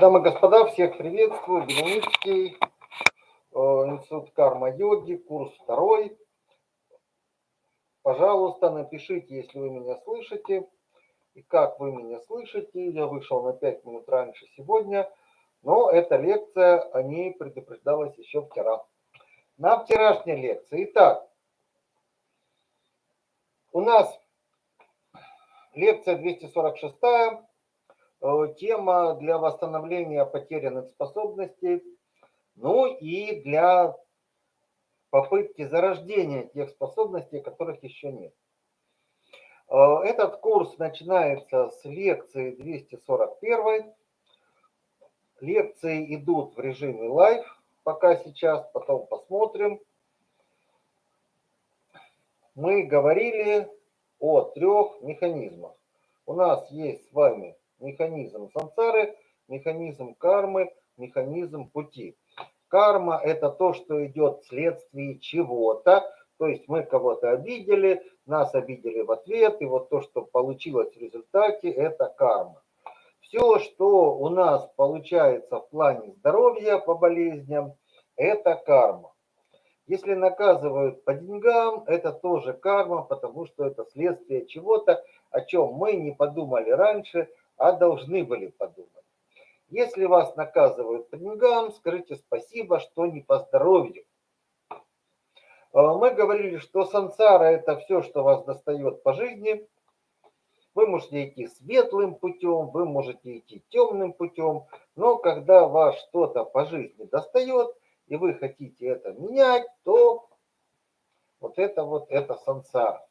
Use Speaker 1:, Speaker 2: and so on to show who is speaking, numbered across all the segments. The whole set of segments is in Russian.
Speaker 1: Дамы и господа, всех приветствую. Беляницкий, э, Институт карма-йоги, курс второй. Пожалуйста, напишите, если вы меня слышите. И как вы меня слышите. Я вышел на 5 минут раньше сегодня. Но эта лекция, о ней предупреждалась еще вчера. На вчерашней лекции. Итак, у нас лекция 246 Э, тема для восстановления потерянных способностей, ну и для попытки зарождения тех способностей, которых еще нет. Э, этот курс начинается с лекции 241. Лекции идут в режиме live, пока сейчас, потом посмотрим. Мы говорили о трех механизмах. У нас есть с вами механизм сансары, механизм кармы, механизм пути. Карма – это то, что идет вследствие чего-то, то есть мы кого-то обидели, нас обидели в ответ, и вот то, что получилось в результате, это карма. Все, что у нас получается в плане здоровья по болезням, это карма. Если наказывают по деньгам, это тоже карма, потому что это следствие чего-то, о чем мы не подумали раньше, а должны были подумать. Если вас наказывают по деньгам, скажите спасибо, что не по здоровью. А, мы говорили, что сансара – это все, что вас достает по жизни. Вы можете идти светлым путем, вы можете идти темным путем, но когда вас что-то по жизни достает, и вы хотите это менять, то вот это вот это сансара.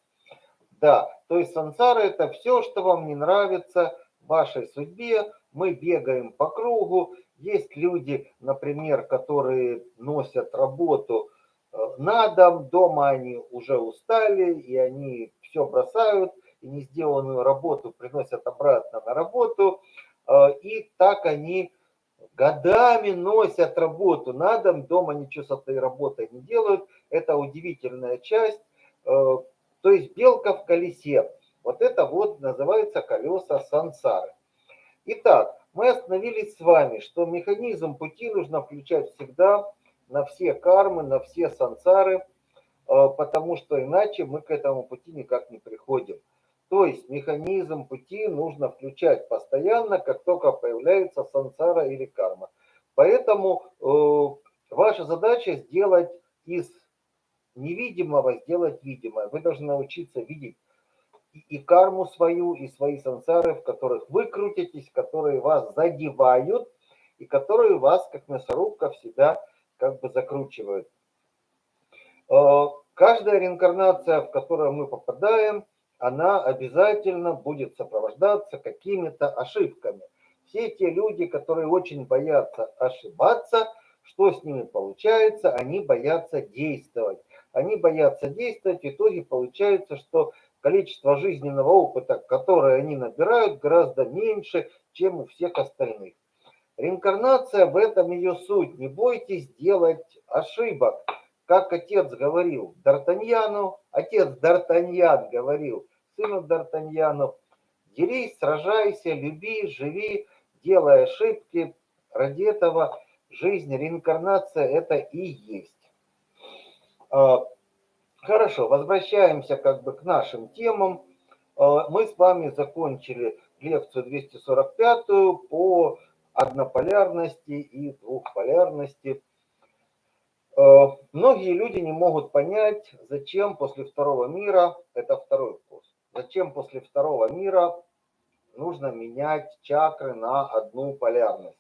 Speaker 1: Да, то есть сансара – это все, что вам не нравится, вашей судьбе, мы бегаем по кругу. Есть люди, например, которые носят работу э, на дом, дома они уже устали, и они все бросают, и не сделанную работу приносят обратно на работу, э, и так они годами носят работу на дом, дома ничего с этой работой не делают. Это удивительная часть. Э, то есть белка в колесе. Вот это вот называется колеса сансары. Итак, мы остановились с вами, что механизм пути нужно включать всегда на все кармы, на все сансары, э, потому что иначе мы к этому пути никак не приходим. То есть механизм пути нужно включать постоянно, как только появляется сансара или карма. Поэтому э, ваша задача сделать из невидимого, сделать видимое. Вы должны научиться видеть и карму свою, и свои сансары, в которых вы крутитесь, которые вас задевают, и которые вас, как мясорубка, в себя как бы закручивают. Э, каждая реинкарнация, в которую мы попадаем, она обязательно будет сопровождаться какими-то ошибками. Все те люди, которые очень боятся ошибаться, что с ними получается? Они боятся действовать. Они боятся действовать, в итоге получается, что количество жизненного опыта, которое они набирают, гораздо меньше, чем у всех остальных. Реинкарнация в этом ее суть. Не бойтесь делать ошибок. Как отец говорил Д'Артаньяну, отец Д'Артаньян говорил сыну Д'Артаньяну, дерись, сражайся, люби, живи, делай ошибки. Ради этого жизнь, реинкарнация это и есть. Хорошо, возвращаемся как бы к нашим темам. Э, мы с вами закончили лекцию 245 по однополярности и двухполярности. Э, многие люди не могут понять, зачем после второго мира, это второй курс, зачем после второго мира нужно менять чакры на одну полярность.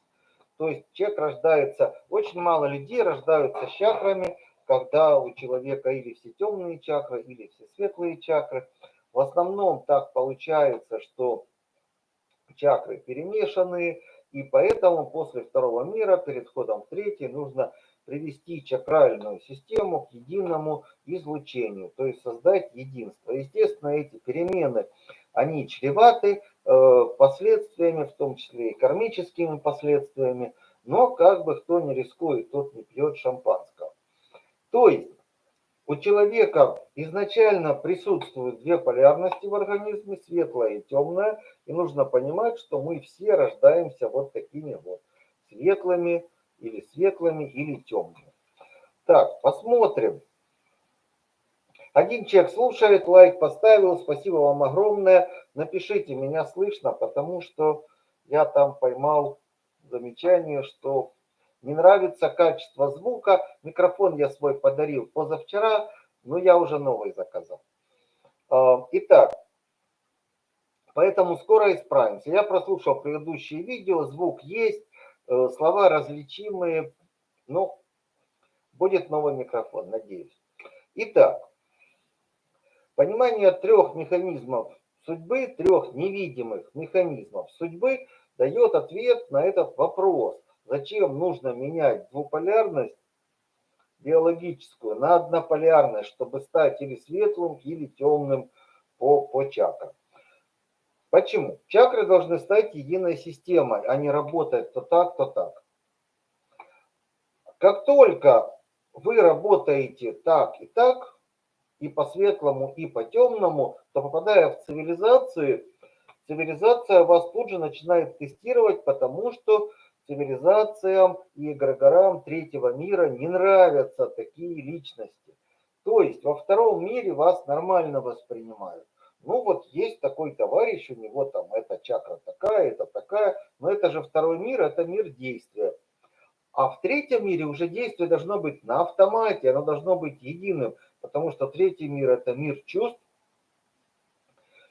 Speaker 1: То есть человек рождается, очень мало людей рождаются с чакрами, когда у человека или все темные чакры, или все светлые чакры. В основном так получается, что чакры перемешаны, и поэтому после второго мира, перед входом в третий, нужно привести чакральную систему к единому излучению, то есть создать единство. Естественно, эти перемены, они чреваты э, последствиями, в том числе и кармическими последствиями, но как бы кто не рискует, тот не пьет шампанского. То есть у человека изначально присутствуют две полярности в организме, светлая и темная, и нужно понимать, что мы все рождаемся вот такими вот. светлыми или светлыми или темными. Так, посмотрим. Один человек слушает, лайк поставил, спасибо вам огромное. Напишите, меня слышно, потому что я там поймал замечание, что не нравится качество звука. Микрофон я свой подарил позавчера, но я уже новый заказал. А, итак, поэтому скоро исправимся. Я прослушал предыдущие видео, звук есть, э, слова различимые. Ну, будет новый микрофон, надеюсь. Итак, понимание трех механизмов судьбы, трех невидимых механизмов судьбы дает ответ на этот вопрос. Зачем нужно менять двуполярность биологическую на однополярность, чтобы стать или светлым, или темным по, по чакрам. Почему? Чакры должны стать единой системой, а не работать то так, то так. Как только вы работаете так и так, и по светлому, и по темному, то попадая в цивилизацию, цивилизация вас тут же начинает тестировать, потому что цивилизациям и эгрегорам третьего мира не нравятся такие личности. То есть во втором мире вас нормально воспринимают. Ну вот есть такой товарищ, у него там эта чакра такая, это такая, но это же второй мир, это мир действия. А в третьем мире уже действие должно быть на автомате, оно должно быть единым, потому что третий мир это мир чувств.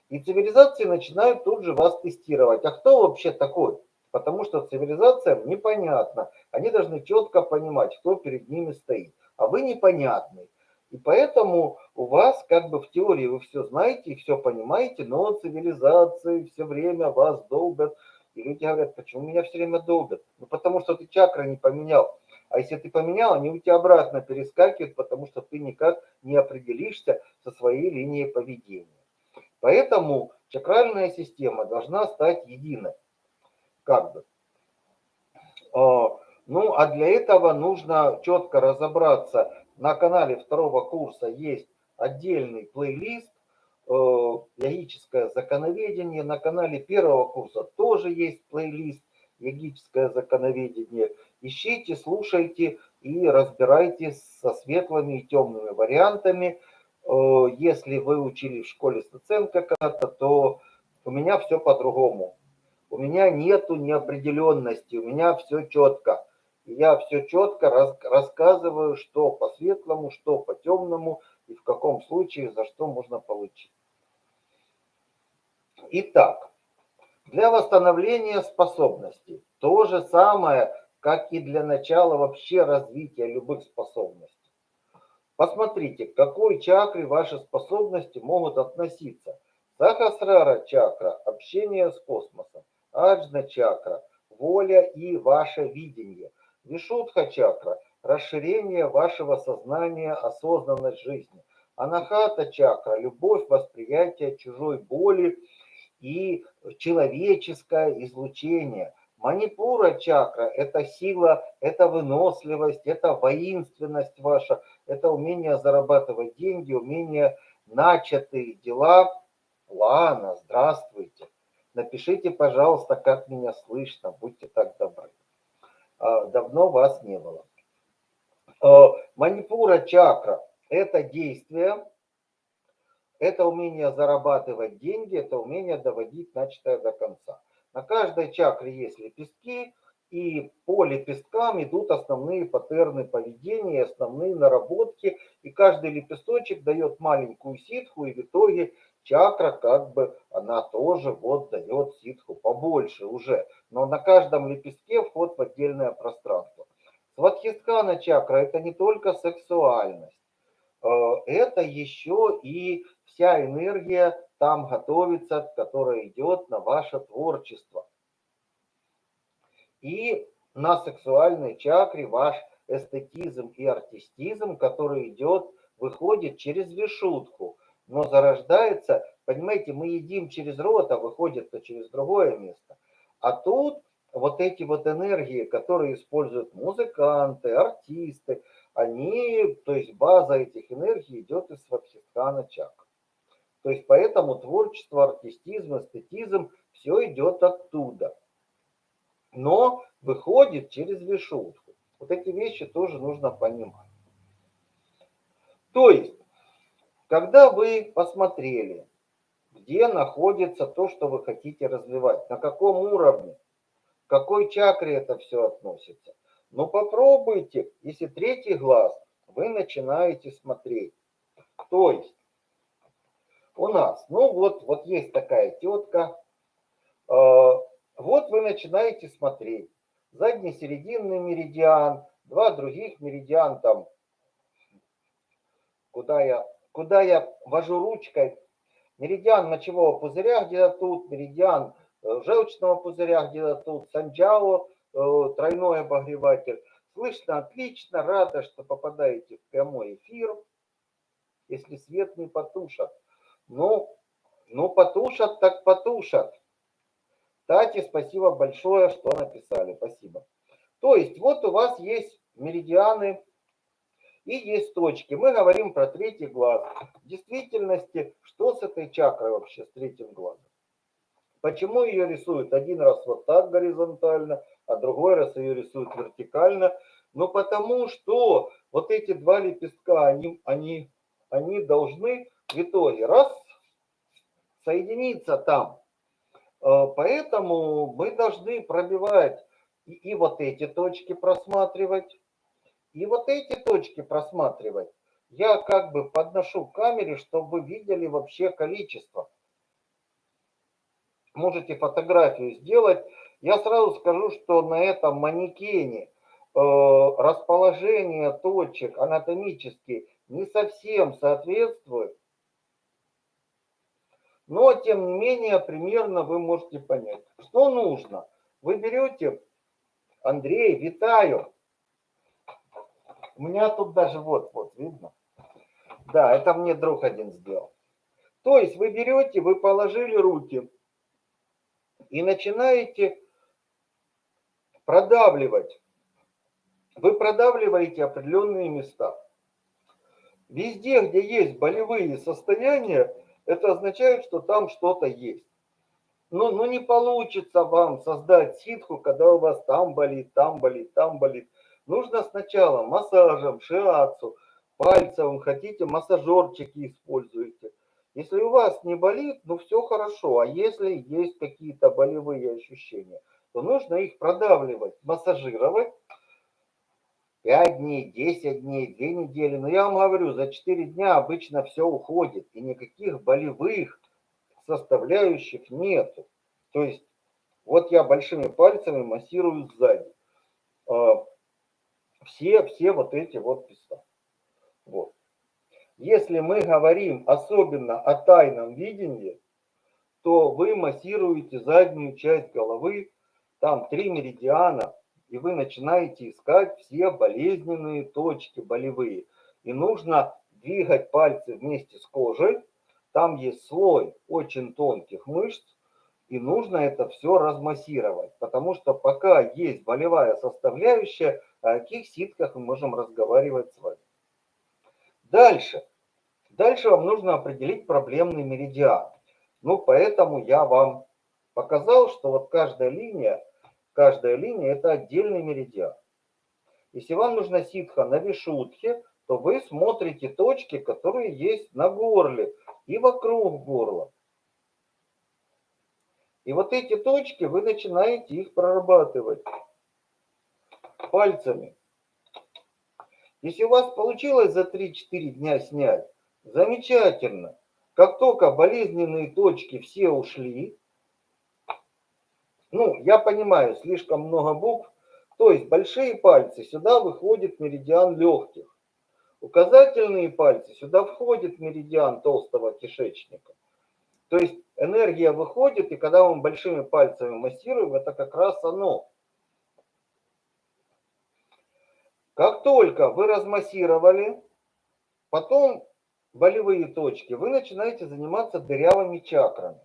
Speaker 1: И цивилизации начинают тут же вас тестировать. А кто вообще такой? Потому что цивилизациям непонятно. Они должны четко понимать, кто перед ними стоит. А вы непонятный. И поэтому у вас как бы в теории вы все знаете и все понимаете, но цивилизации все время вас долбят. И люди говорят, почему меня все время долбят? Ну потому что ты чакры не поменял. А если ты поменял, они у тебя обратно перескакивают, потому что ты никак не определишься со своей линией поведения. Поэтому чакральная система должна стать единой как бы. А, ну, а для этого нужно четко разобраться. На канале второго курса есть отдельный плейлист э, «Логическое законоведение». На канале первого курса тоже есть плейлист «Логическое законоведение». Ищите, слушайте и разбирайтесь со светлыми и темными вариантами. Э, если вы учили в школе Стаценко когда-то, то у меня все по-другому. У меня нету неопределенности, у меня все четко. Я все четко рас, рассказываю, что по светлому, что по темному и в каком случае за что можно получить. Итак, для восстановления способностей то же самое, как и для начала вообще развития любых способностей. Посмотрите, к какой чакре ваши способности могут относиться. Сахасрара чакра – общение с космосом. Аджна чакра – воля и ваше видение. Вишудха чакра – расширение вашего сознания, осознанность жизни. Анахата чакра – любовь, восприятие чужой боли и человеческое излучение. Манипура чакра – это сила, это выносливость, это воинственность ваша, это умение зарабатывать деньги, умение начатые дела. Лана, здравствуйте. Напишите, пожалуйста, как меня слышно, будьте так добры. А, давно вас не было. А, манипура чакра – это действие, это умение зарабатывать деньги, это умение доводить начатое до конца. На каждой чакре есть лепестки, и по лепесткам идут основные паттерны поведения, основные наработки, и каждый лепесточек дает маленькую ситху, и в итоге чакра как бы она тоже вот дает ситху побольше уже. Но на каждом лепестке вход в отдельное пространство. Сватхистхана чакра это не только сексуальность. Э, это еще и вся энергия там готовится, которая идет на ваше творчество. И на сексуальной чакре ваш эстетизм и артистизм, который идет, выходит через вишутку но зарождается, понимаете, мы едим через рот, а выходит-то через другое место. А тут вот эти вот энергии, которые используют музыканты, артисты, они, то есть база этих энергий идет из Сватхистхана чакры. То есть поэтому творчество, артистизм, эстетизм, все идет оттуда. Но выходит через вишутку. Вот эти вещи тоже нужно понимать. То есть, когда вы посмотрели, где находится то, что вы хотите развивать, на каком уровне, к какой чакре это все относится, ну попробуйте, если третий глаз, вы начинаете смотреть. То есть, у нас, ну вот, вот есть такая тетка, э, вот вы начинаете смотреть. Задний серединный меридиан, два других меридиан там, куда я, куда я вожу ручкой. Меридиан мочевого пузыря где-то тут, меридиан э, желчного пузыря где-то тут, санджао, э, тройной обогреватель. Слышно отлично, рада, что попадаете в прямой эфир, если свет не потушат. Ну, ну потушат, так потушат. Тати, спасибо большое, что написали. Спасибо. То есть вот у вас есть меридианы и есть точки. Мы говорим про третий глаз. В действительности, что с этой чакрой вообще, с третьим глазом? Почему ее рисуют один раз вот так горизонтально, а другой раз ее рисуют вертикально? Ну потому что вот эти два лепестка, они, они, они должны в итоге раз соединиться там. Э, поэтому мы должны пробивать и, и вот эти точки просматривать, и вот эти точки просматривать. Я как бы подношу к камере, чтобы видели вообще количество. Можете фотографию сделать. Я сразу скажу, что на этом манекене э, расположение точек анатомически не совсем соответствует но, тем не менее, примерно вы можете понять. Что нужно? Вы берете, Андрей, витаю. У меня тут даже вот, вот, видно? Да, это мне друг один сделал. То есть вы берете, вы положили руки и начинаете продавливать. Вы продавливаете определенные места. Везде, где есть болевые состояния, это означает, что там что-то есть. Но, но не получится вам создать ситху, когда у вас там болит, там болит, там болит. Нужно сначала массажем, шиацу, пальцем, хотите, массажерчики используете. Если у вас не болит, ну все хорошо. А если есть какие-то болевые ощущения, то нужно их продавливать, массажировать, 5 дней, 10 дней, 2 недели. Но я вам говорю, за 4 дня обычно все уходит. И никаких болевых составляющих нету. То есть вот я большими пальцами массирую сзади. Все, все вот эти вот места. Вот. Если мы говорим особенно о тайном видении, то вы массируете заднюю часть головы, там три меридиана, и вы начинаете искать все болезненные точки болевые. И нужно двигать пальцы вместе с кожей. Там есть слой очень тонких мышц, и нужно это все размассировать, потому что пока есть болевая составляющая, о каких ситках мы можем разговаривать с вами. Дальше. Дальше вам нужно определить проблемный меридиан. Ну, поэтому я вам показал, что вот каждая линия Каждая линия – это отдельный меридиан. Если вам нужна ситха на вишутхе, то вы смотрите точки, которые есть на горле и вокруг горла. И вот эти точки, вы начинаете их прорабатывать пальцами. Если у вас получилось за 3-4 дня снять, замечательно. Как только болезненные точки все ушли, ну, я понимаю, слишком много букв. То есть большие пальцы, сюда выходит меридиан легких. Указательные пальцы, сюда входит меридиан толстого кишечника. То есть энергия выходит, и когда мы большими пальцами массируем, это как раз оно. Как только вы размассировали, потом болевые точки, вы начинаете заниматься дырявыми чакрами.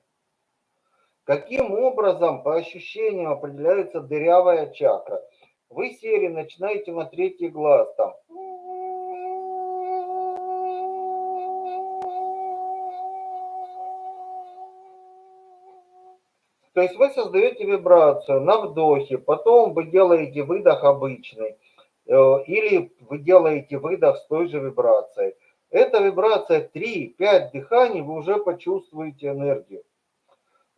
Speaker 1: Каким образом по ощущениям определяется дырявая чакра? Вы сели, начинаете на третий глаз там. То есть вы создаете вибрацию на вдохе, потом вы делаете выдох обычный, или вы делаете выдох с той же вибрацией. Эта вибрация 3-5 дыханий, вы уже почувствуете энергию.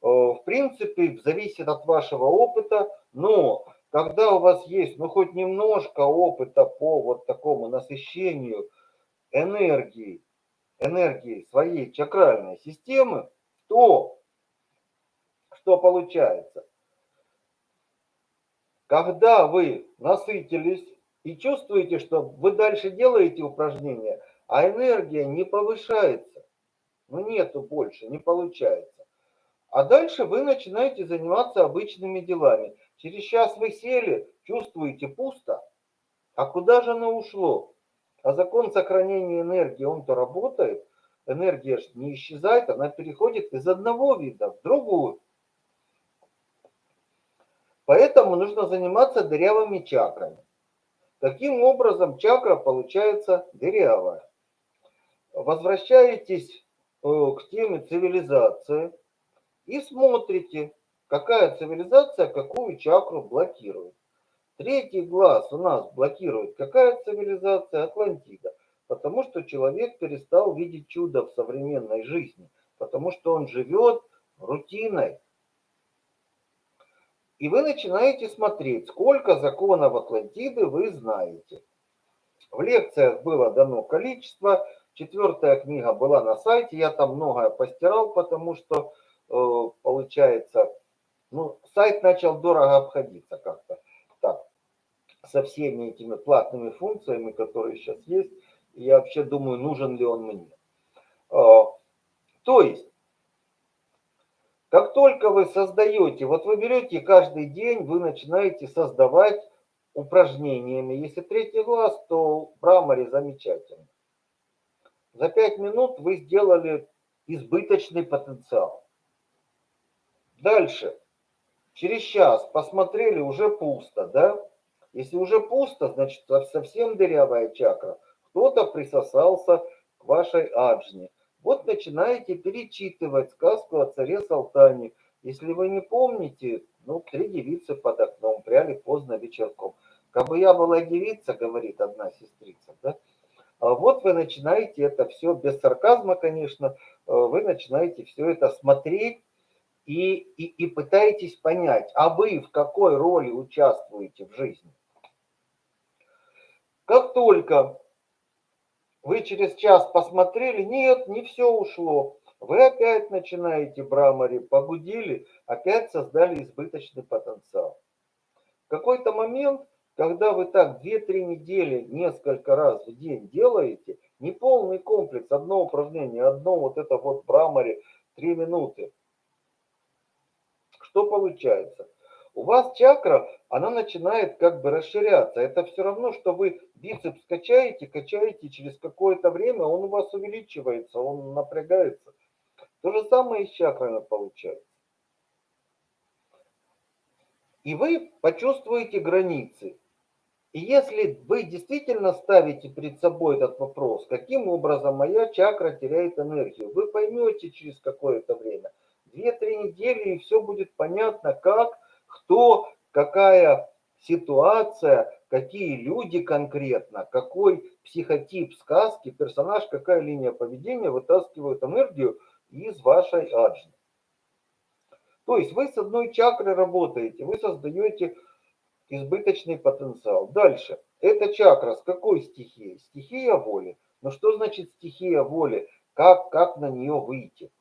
Speaker 1: Э, в принципе, зависит от вашего опыта, но когда у вас есть ну хоть немножко опыта по вот такому насыщению энергии, энергии своей чакральной системы, то что получается? Когда вы насытились и чувствуете, что вы дальше делаете упражнения, а энергия не повышается, ну нету больше, не получается. А дальше вы начинаете заниматься обычными делами. Через час вы сели, чувствуете пусто, а куда же оно ушло? А закон сохранения энергии, он-то работает, энергия же не исчезает, она переходит из одного вида в другую. Поэтому нужно заниматься дырявыми чакрами. Таким образом, чакра получается дырявая. Возвращаетесь э, к теме цивилизации и смотрите, какая цивилизация какую чакру блокирует. Третий глаз у нас блокирует какая цивилизация? Атлантида. Потому что человек перестал видеть чудо в современной жизни. Потому что он живет рутиной, и вы начинаете смотреть, сколько законов Атлантиды вы знаете. В лекциях было дано количество, четвертая книга была на сайте, я там многое постирал, потому что, э, получается, ну, сайт начал дорого обходиться как-то так, со всеми этими платными функциями, которые сейчас есть. Я вообще думаю, нужен ли он мне. Э, то есть, как только вы создаете, вот вы берете каждый день, вы начинаете создавать упражнениями. Если третий глаз, то в Брамаре замечательно. За пять минут вы сделали избыточный потенциал. Дальше. Через час посмотрели, уже пусто, да? Если уже пусто, значит совсем дырявая чакра. Кто-то присосался к вашей аджне. Вот начинаете перечитывать сказку о царе Салтане. Если вы не помните, ну, три девицы под окном, пряли поздно вечерком. Как бы я была девица, говорит одна сестрица, да? А вот вы начинаете это все, без сарказма, конечно, э, вы начинаете все это смотреть и, и, и пытаетесь понять, а вы в какой роли участвуете в жизни. Как только вы через час посмотрели, нет, не все ушло. Вы опять начинаете брамари, погудили, опять создали избыточный потенциал. В какой-то момент, когда вы так 2-3 недели несколько раз в день делаете, не полный комплекс, одно упражнение, одно вот это вот брамари, 3 минуты, что получается? У вас чакра, она начинает как бы расширяться. Это все равно, что вы бицепс качаете, качаете, через какое-то время он у вас увеличивается, он напрягается. То же самое и с чакрами получается. И вы почувствуете границы. И если вы действительно ставите перед собой этот вопрос, каким образом моя чакра теряет энергию, вы поймете через какое-то время. Две-три недели, и все будет понятно, как кто, какая ситуация, какие люди конкретно, какой психотип сказки, персонаж, какая линия поведения вытаскивают энергию из вашей аджны. То есть вы с одной чакрой работаете, вы создаете избыточный потенциал. Дальше. Эта чакра с какой стихией? Стихия воли. Но что значит стихия воли? Как, как на нее выйти?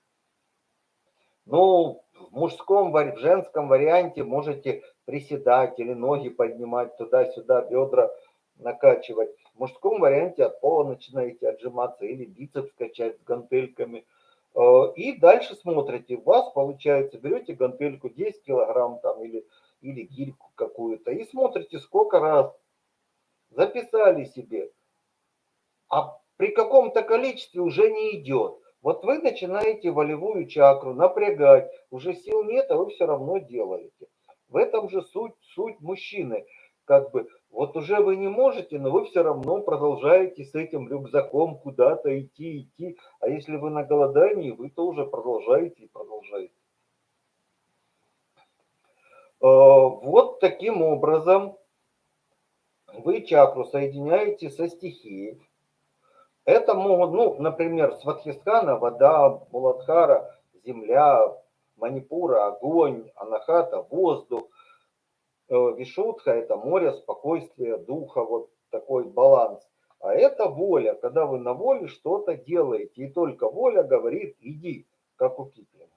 Speaker 1: Ну, в мужском, в женском варианте можете приседать или ноги поднимать туда-сюда, бедра накачивать. В мужском варианте от пола начинаете отжиматься или бицепс качать с гантельками. Э, и дальше смотрите, у вас получается, берете гантельку 10 килограмм там или, или гильку какую-то и смотрите, сколько раз записали себе. А при каком-то количестве уже не идет. Вот вы начинаете волевую чакру напрягать, уже сил нет, а вы все равно делаете. В этом же суть, суть мужчины. Как бы, вот уже вы не можете, но вы все равно продолжаете с этим рюкзаком куда-то идти, идти. А если вы на голодании, вы тоже продолжаете и продолжаете. вот таким образом вы чакру соединяете со стихией. Это могут, ну, например, Сватхистхана, вода, Муладхара, земля, Манипура, огонь, Анахата, воздух, э, Вишутха – это море, спокойствие, духа, вот такой баланс. А это воля, когда вы на воле что-то делаете, и только воля говорит «иди», как у Киплинга.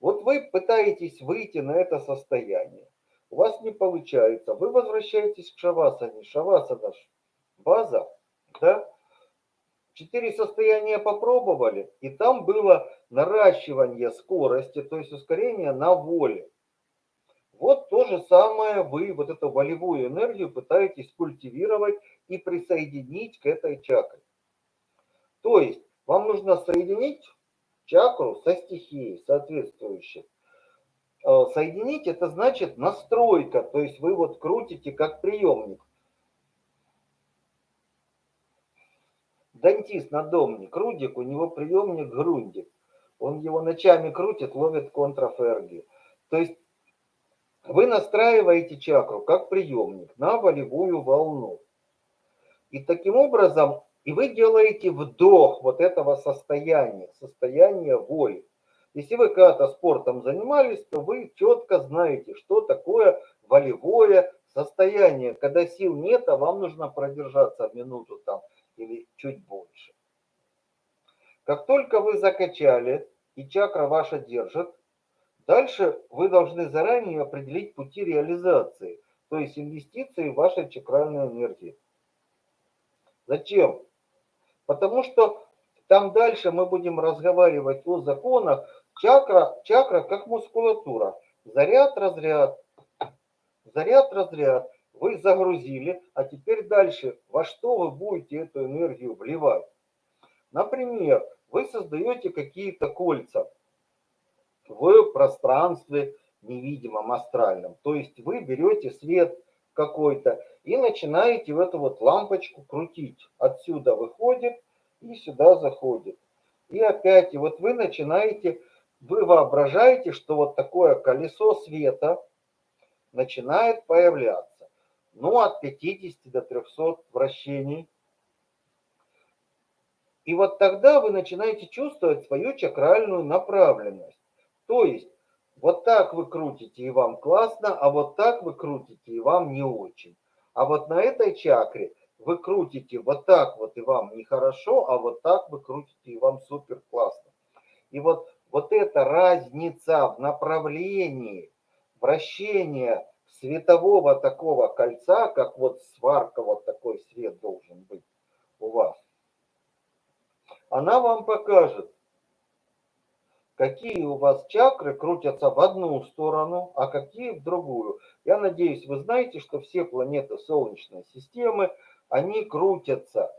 Speaker 1: Вот вы пытаетесь выйти на это состояние у вас не получается, вы возвращаетесь к шавасане. Шавасана база, да? Четыре состояния попробовали, и там было наращивание скорости, то есть ускорение на воле. Вот то же самое вы, вот эту волевую энергию пытаетесь культивировать и присоединить к этой чакре. То есть вам нужно соединить чакру со стихией соответствующей. Э, соединить, это значит настройка, то есть вы вот крутите как приемник. Дантист надомник, Рудик, у него приемник Грундик. Он его ночами крутит, ловит контраферги. То есть вы настраиваете чакру как приемник на волевую волну. И таким образом, и вы делаете вдох вот этого состояния, состояния воли. Если вы когда-то спортом занимались, то вы четко знаете, что такое волевое состояние, когда сил нет, а вам нужно продержаться минуту там или чуть больше. Как только вы закачали и чакра ваша держит, дальше вы должны заранее определить пути реализации, то есть инвестиции в вашей чакральной энергии. Зачем? Потому что там дальше мы будем разговаривать о законах, Чакра, чакра как мускулатура. Заряд, разряд. Заряд, разряд. Вы загрузили, а теперь дальше, во что вы будете эту энергию вливать? Например, вы создаете какие-то кольца в пространстве невидимом, астральном. То есть вы берете свет какой-то и начинаете в эту вот лампочку крутить. Отсюда выходит и сюда заходит. И опять, и вот вы начинаете вы воображаете, что вот такое колесо света начинает появляться. Ну, от 50 до 300 вращений. И вот тогда вы начинаете чувствовать свою чакральную направленность. То есть, вот так вы крутите, и вам классно, а вот так вы крутите, и вам не очень. А вот на этой чакре вы крутите вот так вот, и вам нехорошо, а вот так вы крутите, и вам супер классно. И вот вот эта разница в направлении вращения светового такого кольца, как вот сварка, вот такой свет должен быть у вас, она вам покажет, какие у вас чакры крутятся в одну сторону, а какие в другую. Я надеюсь, вы знаете, что все планеты Солнечной системы, они крутятся.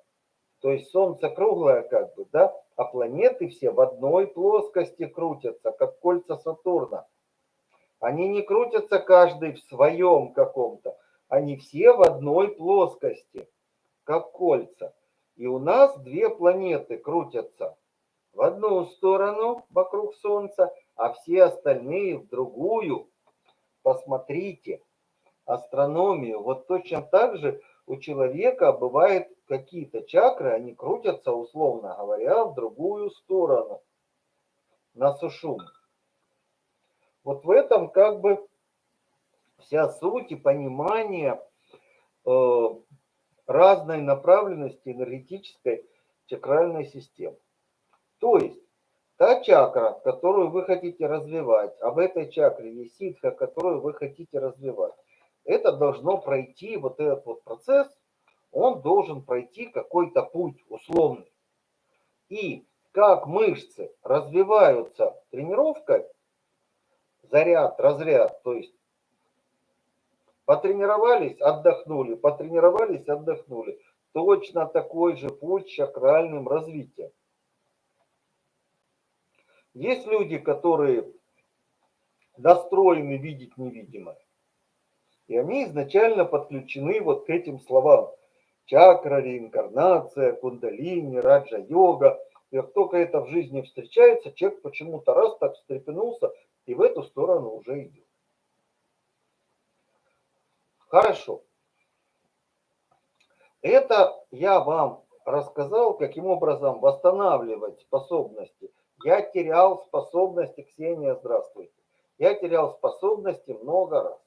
Speaker 1: То есть Солнце круглое как бы, да, а планеты все в одной плоскости крутятся, как кольца Сатурна. Они не крутятся каждый в своем каком-то, они все в одной плоскости, как кольца. И у нас две планеты крутятся в одну сторону вокруг Солнца, а все остальные в другую. Посмотрите астрономию. Вот точно так же у человека бывает какие-то чакры, они крутятся, условно говоря, в другую сторону, на сушум. Вот в этом как бы вся суть и понимание э, разной направленности энергетической чакральной системы. То есть та чакра, которую вы хотите развивать, а в этой чакре есть ситха, которую вы хотите развивать, это должно пройти вот этот вот процесс, он должен пройти какой-то путь условный. И как мышцы развиваются тренировкой, заряд, разряд, то есть потренировались, отдохнули, потренировались, отдохнули. Точно такой же путь чакральным развитием. Есть люди, которые настроены видеть невидимое. И они изначально подключены вот к этим словам. Чакра, реинкарнация, кундалини, раджа-йога. И как только это в жизни встречается, человек почему-то раз так встрепенулся и в эту сторону уже идет. Хорошо. Это я вам рассказал, каким образом восстанавливать способности. Я терял способности, Ксения, здравствуйте. Я терял способности много раз.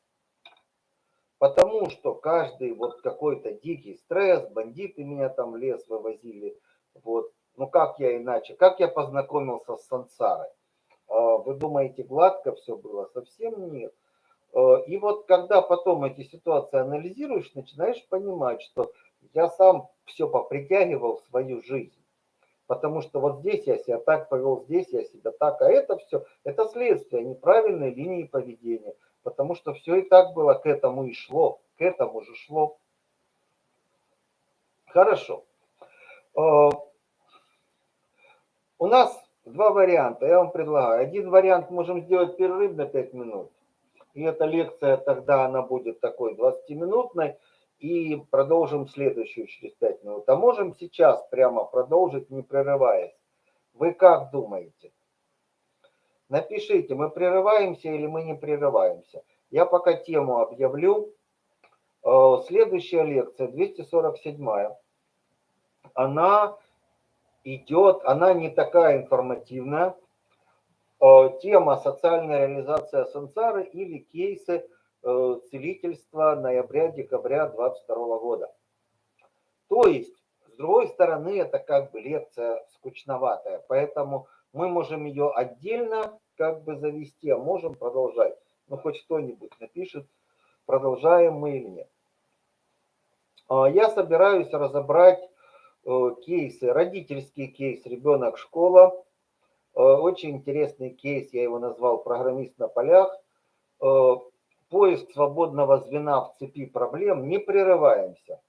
Speaker 1: Потому что каждый вот какой-то дикий стресс, бандиты меня там в лес вывозили. Вот. Ну как я иначе? Как я познакомился с сансарой? А, вы думаете, гладко все было? Совсем нет. А, и вот когда потом эти ситуации анализируешь, начинаешь понимать, что я сам все попритягивал в свою жизнь. Потому что вот здесь я себя так повел, здесь я себя так, а это все, это следствие неправильной линии поведения. Потому что все и так было к этому и шло, к этому же шло. Хорошо. А, у нас два варианта, я вам предлагаю. Один вариант можем сделать перерыв на 5 минут. И эта лекция тогда она будет такой 20-минутной и продолжим следующую через 5 минут. А можем сейчас прямо продолжить, не прерываясь. Вы как думаете? Напишите, мы прерываемся или мы не прерываемся. Я пока тему объявлю. Э, следующая лекция, 247. Она идет, она не такая информативная. Э, тема «Социальная реализация сансары» или кейсы Э, целительства ноября-декабря 22 года. То есть, с другой стороны, это как бы лекция скучноватая, поэтому мы можем ее отдельно как бы завести, а можем продолжать. Ну, хоть кто-нибудь напишет, продолжаем мы или нет. А, я собираюсь разобрать э, кейсы, родительский кейс ребенок-школа. Э, очень интересный кейс, я его назвал «Программист на полях» поиск свободного звена в цепи проблем, не прерываемся.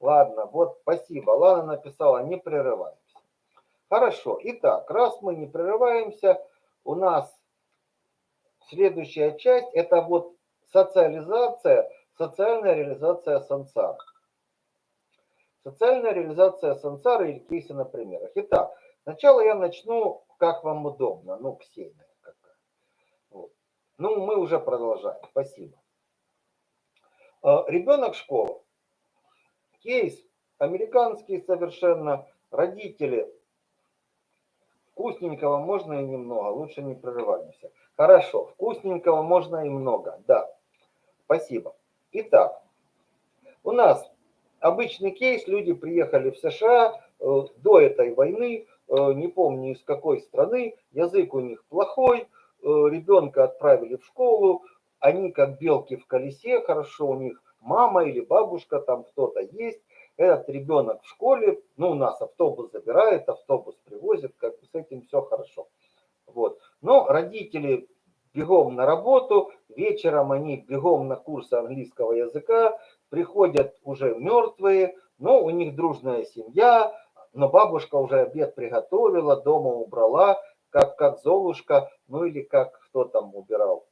Speaker 1: Ладно, вот спасибо. Лана написала, не прерываемся. Хорошо. Итак, раз мы не прерываемся, у нас следующая часть, это вот социализация, социальная реализация сансара. Социальная реализация сансара или кейсы на примерах. Итак, сначала я начну, как вам удобно, ну, Ксения. Ну, мы уже продолжаем. Спасибо. А, ребенок школы. Кейс американский совершенно. Родители. Вкусненького можно и немного. Лучше не прерываемся. Хорошо. Вкусненького можно и много. Да. Спасибо. Итак, у нас обычный кейс. Люди приехали в США э, до этой войны. Э, не помню из какой страны. Язык у них плохой Э, ребенка отправили в школу, они как белки в колесе, хорошо у них мама или бабушка, там кто-то есть, этот ребенок в школе, ну у нас автобус забирает, автобус привозит, как бы с этим все хорошо. Вот. Но родители бегом на работу, вечером они бегом на курсы английского языка, приходят уже мертвые, но у них дружная семья, но бабушка уже обед приготовила, дома убрала, как, как Золушка, ну или как кто там убирал.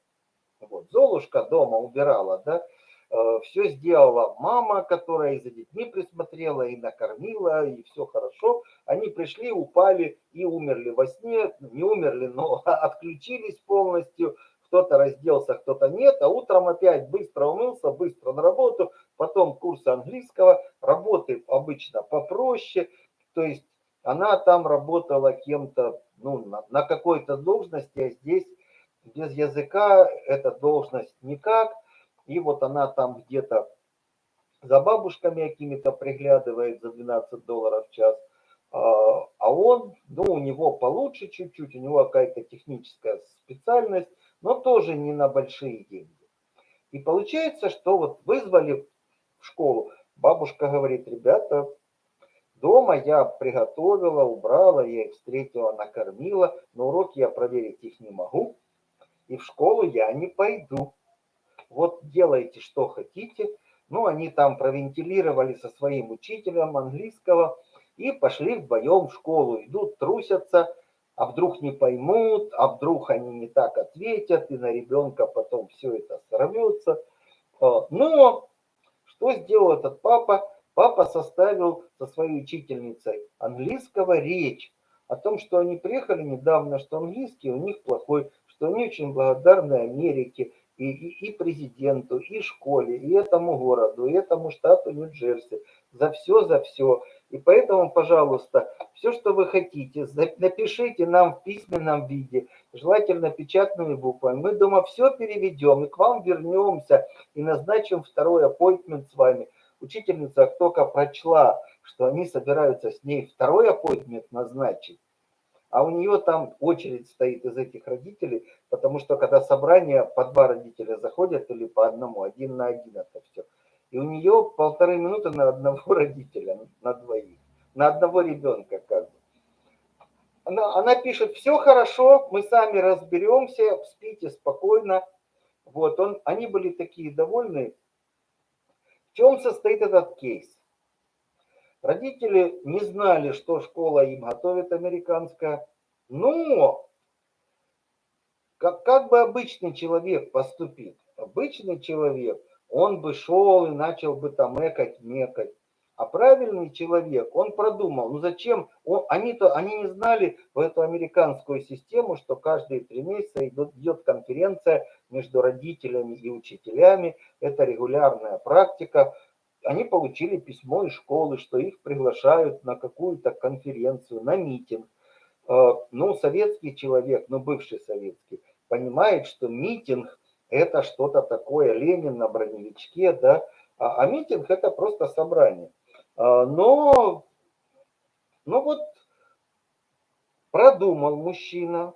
Speaker 1: Вот, Золушка дома убирала, да, э, все сделала мама, которая и за детьми присмотрела, и накормила, и все хорошо. Они пришли, упали и умерли во сне, не умерли, но отключились полностью, кто-то разделся, кто-то нет, а утром опять быстро умылся, быстро на работу, потом курсы английского, работы обычно попроще, то есть она там работала кем-то ну, на, на какой-то должности, а здесь без языка эта должность никак. И вот она там где-то за бабушками какими-то приглядывает за 12 долларов в час. А, а он, ну, у него получше чуть-чуть, у него какая-то техническая специальность, но тоже не на большие деньги. И получается, что вот вызвали в школу. Бабушка говорит, ребята, Дома я приготовила, убрала, я их встретила, накормила. Но уроки я проверить их не могу. И в школу я не пойду. Вот делайте, что хотите. Ну, они там провентилировали со своим учителем английского и пошли вдвоем в школу. Идут, трусятся, а вдруг не поймут, а вдруг они не так ответят, и на ребенка потом все это сорвется. А, но что сделал этот папа? Папа составил со своей учительницей английского речь о том, что они приехали недавно, что английский у них плохой, что они очень благодарны Америке, и, и, и президенту, и школе, и этому городу, и этому штату Нью-Джерси. За все, за все. И поэтому, пожалуйста, все, что вы хотите, напишите нам в письменном виде, желательно печатными буквами. Мы дома все переведем и к вам вернемся и назначим второй аппойтмент с вами. Учительница только прочла, что они собираются с ней второй аппойтмент назначить, а у нее там очередь стоит из этих родителей, потому что когда собрание по два родителя заходят или по одному, один на один это все. И у нее полторы минуты на одного родителя, на двоих, на одного ребенка как бы. Она, она пишет, все хорошо, мы сами разберемся, спите спокойно. Вот, он, они были такие довольны. В чем состоит этот кейс? Родители не знали, что школа им готовит американская, но как, как бы обычный человек поступит? Обычный человек, он бы шел и начал бы там экать, мекать. А правильный человек, он продумал, ну зачем, они-то, они не знали в эту американскую систему, что каждые три месяца идет, идет конференция между родителями и учителями, это регулярная практика. Они получили письмо из школы, что их приглашают на какую-то конференцию, на митинг. Э, ну, советский человек, ну, бывший советский, понимает, что митинг – это что-то такое, Ленин на броневичке, да, а, а митинг – это просто собрание. А, но, ну вот, продумал мужчина,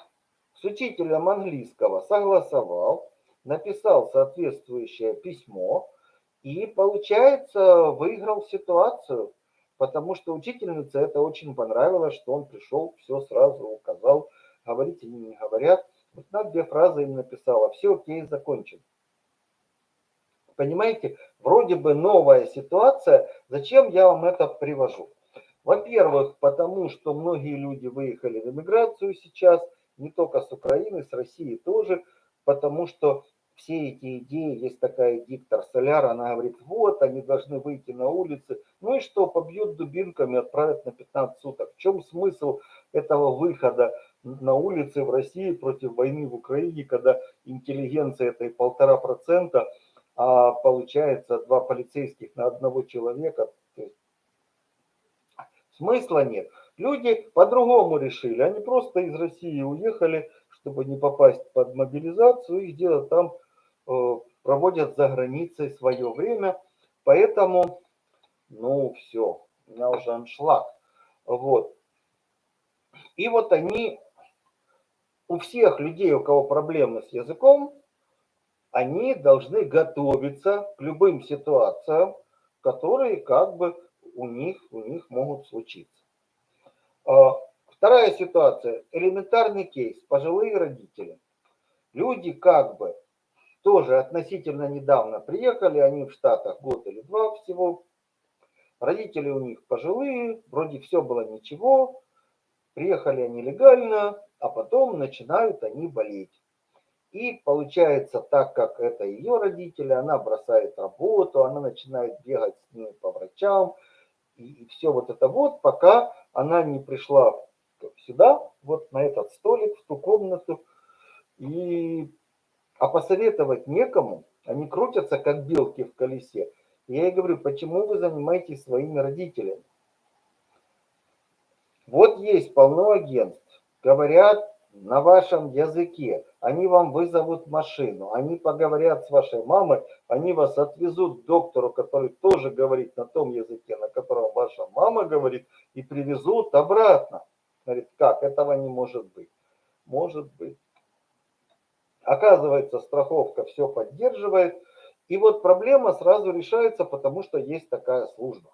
Speaker 1: с учителем английского согласовал, написал соответствующее письмо и, получается, выиграл ситуацию, потому что учительнице это очень понравилось, что он пришел, все сразу указал, говорить они не говорят. Вот на две фразы им написала, все окей, закончен. Понимаете, вроде бы новая ситуация, зачем я вам это привожу? Во-первых, потому что многие люди выехали в эмиграцию сейчас, не только с Украины, с России тоже, потому что все эти идеи, есть такая диктор Соляр, она говорит, вот, они должны выйти на улицы, ну и что, побьют дубинками, отправят на 15 суток. В чем смысл этого выхода на улицы в России против войны в Украине, когда интеллигенция этой полтора процента, а получается два полицейских на одного человека. Смысла нет. Люди по-другому решили. Они просто из России уехали, чтобы не попасть под мобилизацию. Их дело там э, проводят за границей свое время. Поэтому, ну все, у меня уже аншлаг. Вот. И вот они, у всех людей, у кого проблемы с языком, они должны готовиться к любым ситуациям, которые как бы у них, у них могут случиться. А, вторая ситуация, элементарный кейс, пожилые родители. Люди как бы тоже относительно недавно приехали, они в Штатах год или два всего. Родители у них пожилые, вроде все было ничего, приехали они легально, а потом начинают они болеть. И получается, так как это ее родители, она бросает работу, она начинает бегать с ними по врачам. И, и все вот это вот, пока она не пришла сюда, вот на этот столик, в ту комнату. И, а посоветовать некому, они крутятся, как белки в колесе. я ей говорю, почему вы занимаетесь своими родителями? Вот есть полно агентств, говорят, на вашем языке. Они вам вызовут машину, они поговорят с вашей мамой, они вас отвезут к доктору, который тоже говорит на том языке, на котором ваша мама говорит, и привезут обратно. Говорит, как, этого не может быть. Может быть. Оказывается, страховка все поддерживает. И вот проблема сразу решается, потому что есть такая служба.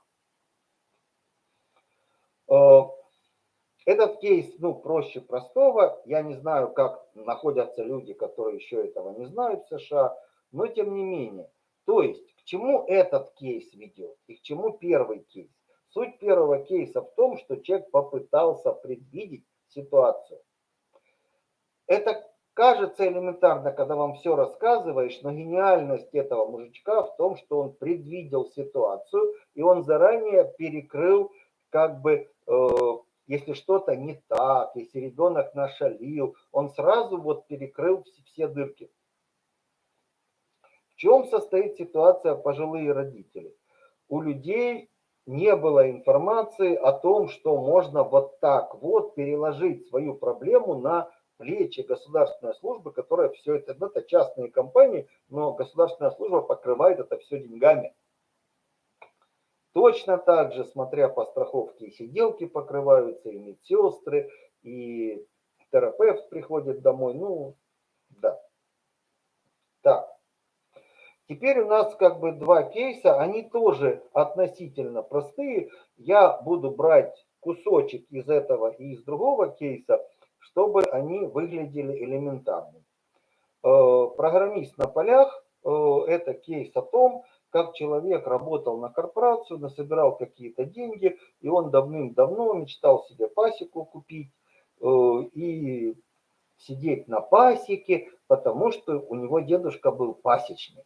Speaker 1: Этот кейс, ну, проще простого. Я не знаю, как находятся люди, которые еще этого не знают в США, но тем не менее. То есть, к чему этот кейс ведет и к чему первый кейс? Суть первого кейса в том, что человек попытался предвидеть ситуацию. Это кажется элементарно, когда вам все рассказываешь, но гениальность этого мужичка в том, что он предвидел ситуацию, и он заранее перекрыл как бы э, если что-то не так, если ребенок нашалил, он сразу вот перекрыл все, дырки. В чем состоит ситуация пожилые родители? У людей не было информации о том, что можно вот так вот переложить свою проблему на плечи государственной службы, которая все это, ну, это частные компании, но государственная служба покрывает это все деньгами. Точно так же, смотря по страховке, и сиделки покрываются, и медсестры, и терапевт приходит домой. Ну, да. Так. Теперь у нас как бы два кейса, они тоже относительно простые. Я буду брать кусочек из этого и из другого кейса, чтобы они выглядели элементарными. Э, программист на полях э, – это кейс о том, как человек работал на корпорацию, насобирал какие-то деньги, и он давным-давно мечтал себе пасеку купить э, и сидеть на пасеке, потому что у него дедушка был пасечник.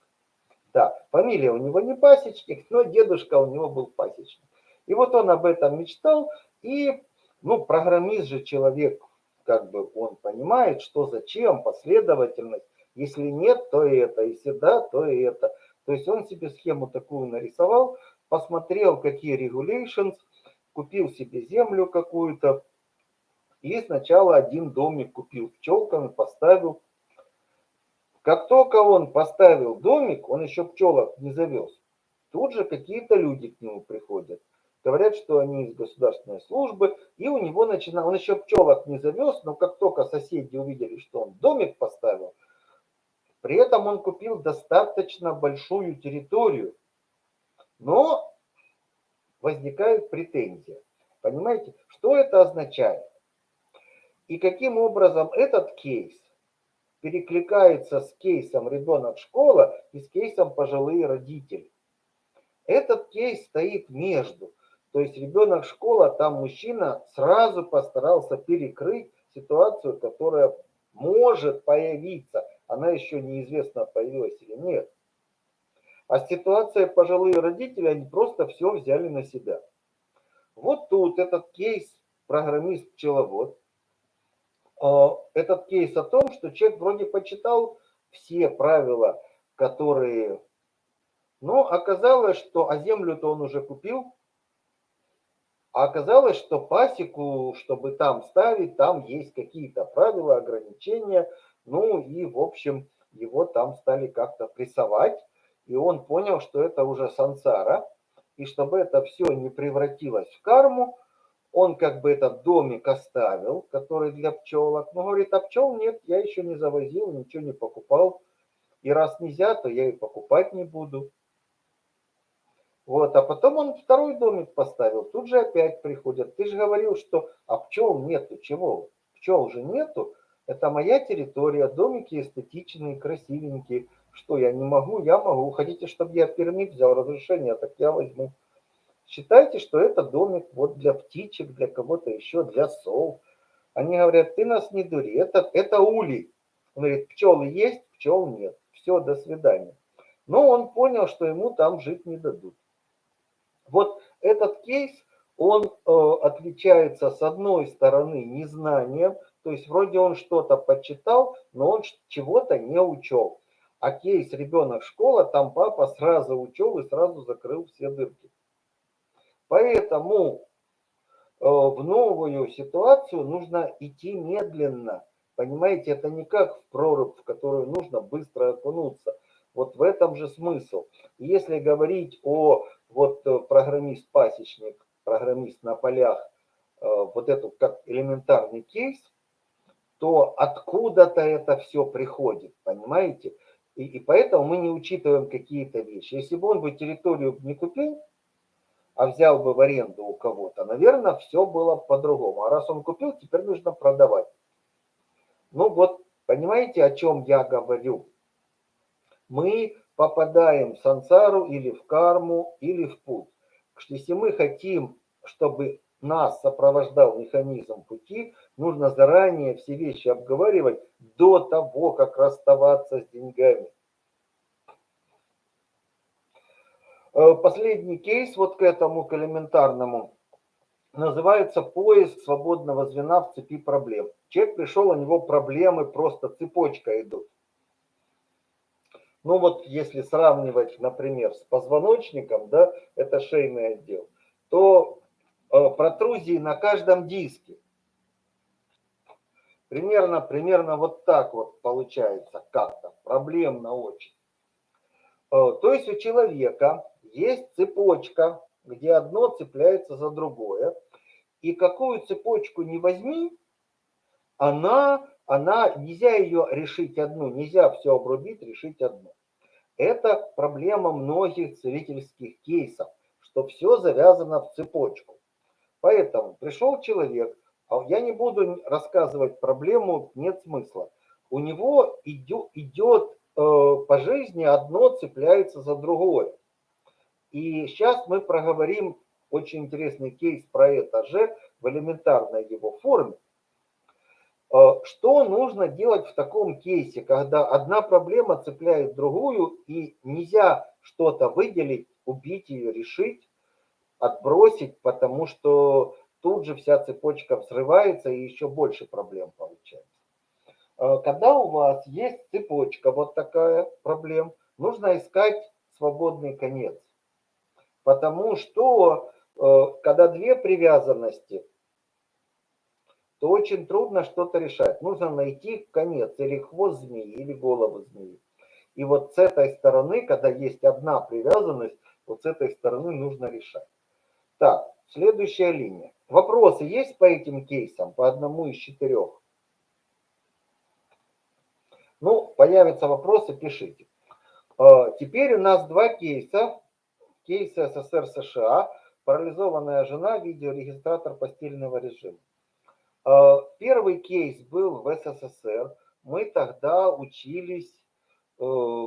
Speaker 1: Да, фамилия у него не пасечник, но дедушка у него был пасечник. И вот он об этом мечтал, и, ну, программист же человек, как бы он понимает, что зачем, последовательность. Если нет, то это, если да, то и это. То есть он себе схему такую нарисовал, посмотрел, какие regulations, купил себе землю какую-то, и сначала один домик купил пчелками, поставил. Как только он поставил домик, он еще пчелок не завез. Тут же какие-то люди к нему приходят. Говорят, что они из государственной службы, и у него начинал, он еще пчелок не завез, но как только соседи увидели, что он домик поставил, при этом он купил достаточно большую территорию, но возникает претензия. Понимаете, что это означает? И каким образом этот кейс перекликается с кейсом ребенок-школа и с кейсом пожилые родители. Этот кейс стоит между. То есть ребенок-школа, там мужчина сразу постарался перекрыть ситуацию, которая может появиться она еще неизвестно, появилась или нет. А ситуация пожилые родители, они просто все взяли на себя. Вот тут этот кейс программист-пчеловод. А, этот кейс о том, что человек вроде почитал все правила, которые... Но оказалось, что... А землю-то он уже купил. А оказалось, что пасеку, чтобы там ставить, там есть какие-то правила, ограничения – ну и, в общем, его там стали как-то прессовать, и он понял, что это уже сансара, и чтобы это все не превратилось в карму, он как бы этот домик оставил, который для пчелок, но говорит, а пчел нет, я еще не завозил, ничего не покупал, и раз нельзя, то я и покупать не буду. Вот, а потом он второй домик поставил, тут же опять приходят. Ты же говорил, что а пчел нету, чего? Пчел же нету, это моя территория, домики эстетичные, красивенькие. Что я не могу? Я могу. Хотите, чтобы я пермит взял разрешение, так я возьму. Считайте, что это домик вот для птичек, для кого-то еще, для сов. Они говорят, ты нас не дури, это, это улей. Он говорит, пчелы есть, пчел нет. Все, до свидания. Но он понял, что ему там жить не дадут. Вот этот кейс, он э, отличается с одной стороны незнанием, то есть вроде он что-то почитал, но он чего-то не учел. А кейс ребенок школа, там папа сразу учел и сразу закрыл все дырки. Поэтому э, в новую ситуацию нужно идти медленно. Понимаете, это не как в прорубь, в которую нужно быстро окунуться. Вот в этом же смысл. Если говорить о вот э, программист-пасечник, программист на полях, э, вот эту как элементарный кейс, то откуда-то это все приходит, понимаете? И, и поэтому мы не учитываем какие-то вещи. Если бы он бы территорию не купил, а взял бы в аренду у кого-то, наверное, все было по-другому. А раз он купил, теперь нужно продавать. Ну вот, понимаете, о чем я говорю? Мы попадаем в сансару или в карму, или в путь. Если мы хотим, чтобы нас сопровождал механизм пути, нужно заранее все вещи обговаривать до того, как расставаться с деньгами. Э, последний кейс вот к этому, к элементарному, называется поиск свободного звена в цепи проблем. Человек пришел, у него проблемы просто цепочка идут. Ну вот если сравнивать, например, с позвоночником, да, это шейный отдел, то э, протрузии на каждом диске. Примерно, примерно вот так вот получается как-то, проблемно очень. Э, то есть у человека есть цепочка, где одно цепляется за другое. И какую цепочку не возьми, она, она, нельзя ее решить одну, нельзя все обрубить, решить одну. Это проблема многих целительских кейсов, что все завязано в цепочку. Поэтому пришел человек, я не буду рассказывать проблему, нет смысла. У него идет, идет э, по жизни одно цепляется за другое. И сейчас мы проговорим очень интересный кейс про это же в элементарной его форме. Э, что нужно делать в таком кейсе, когда одна проблема цепляет другую, и нельзя что-то выделить, убить ее, решить, отбросить, потому что тут же вся цепочка взрывается и еще больше проблем получается. Э, когда у вас есть цепочка, вот такая проблем, нужно искать свободный конец. Потому что э, когда две привязанности, то очень трудно что-то решать. Нужно найти конец, или хвост змеи, или голову змеи. И вот с этой стороны, когда есть одна привязанность, вот с этой стороны нужно решать. Так, следующая линия. Вопросы есть по этим кейсам, по одному из четырех? Ну, появятся вопросы, пишите. Э, теперь у нас два кейса. Кейс СССР США, парализованная жена, видеорегистратор постельного режима. Э, первый кейс был в СССР. Мы тогда учились, э,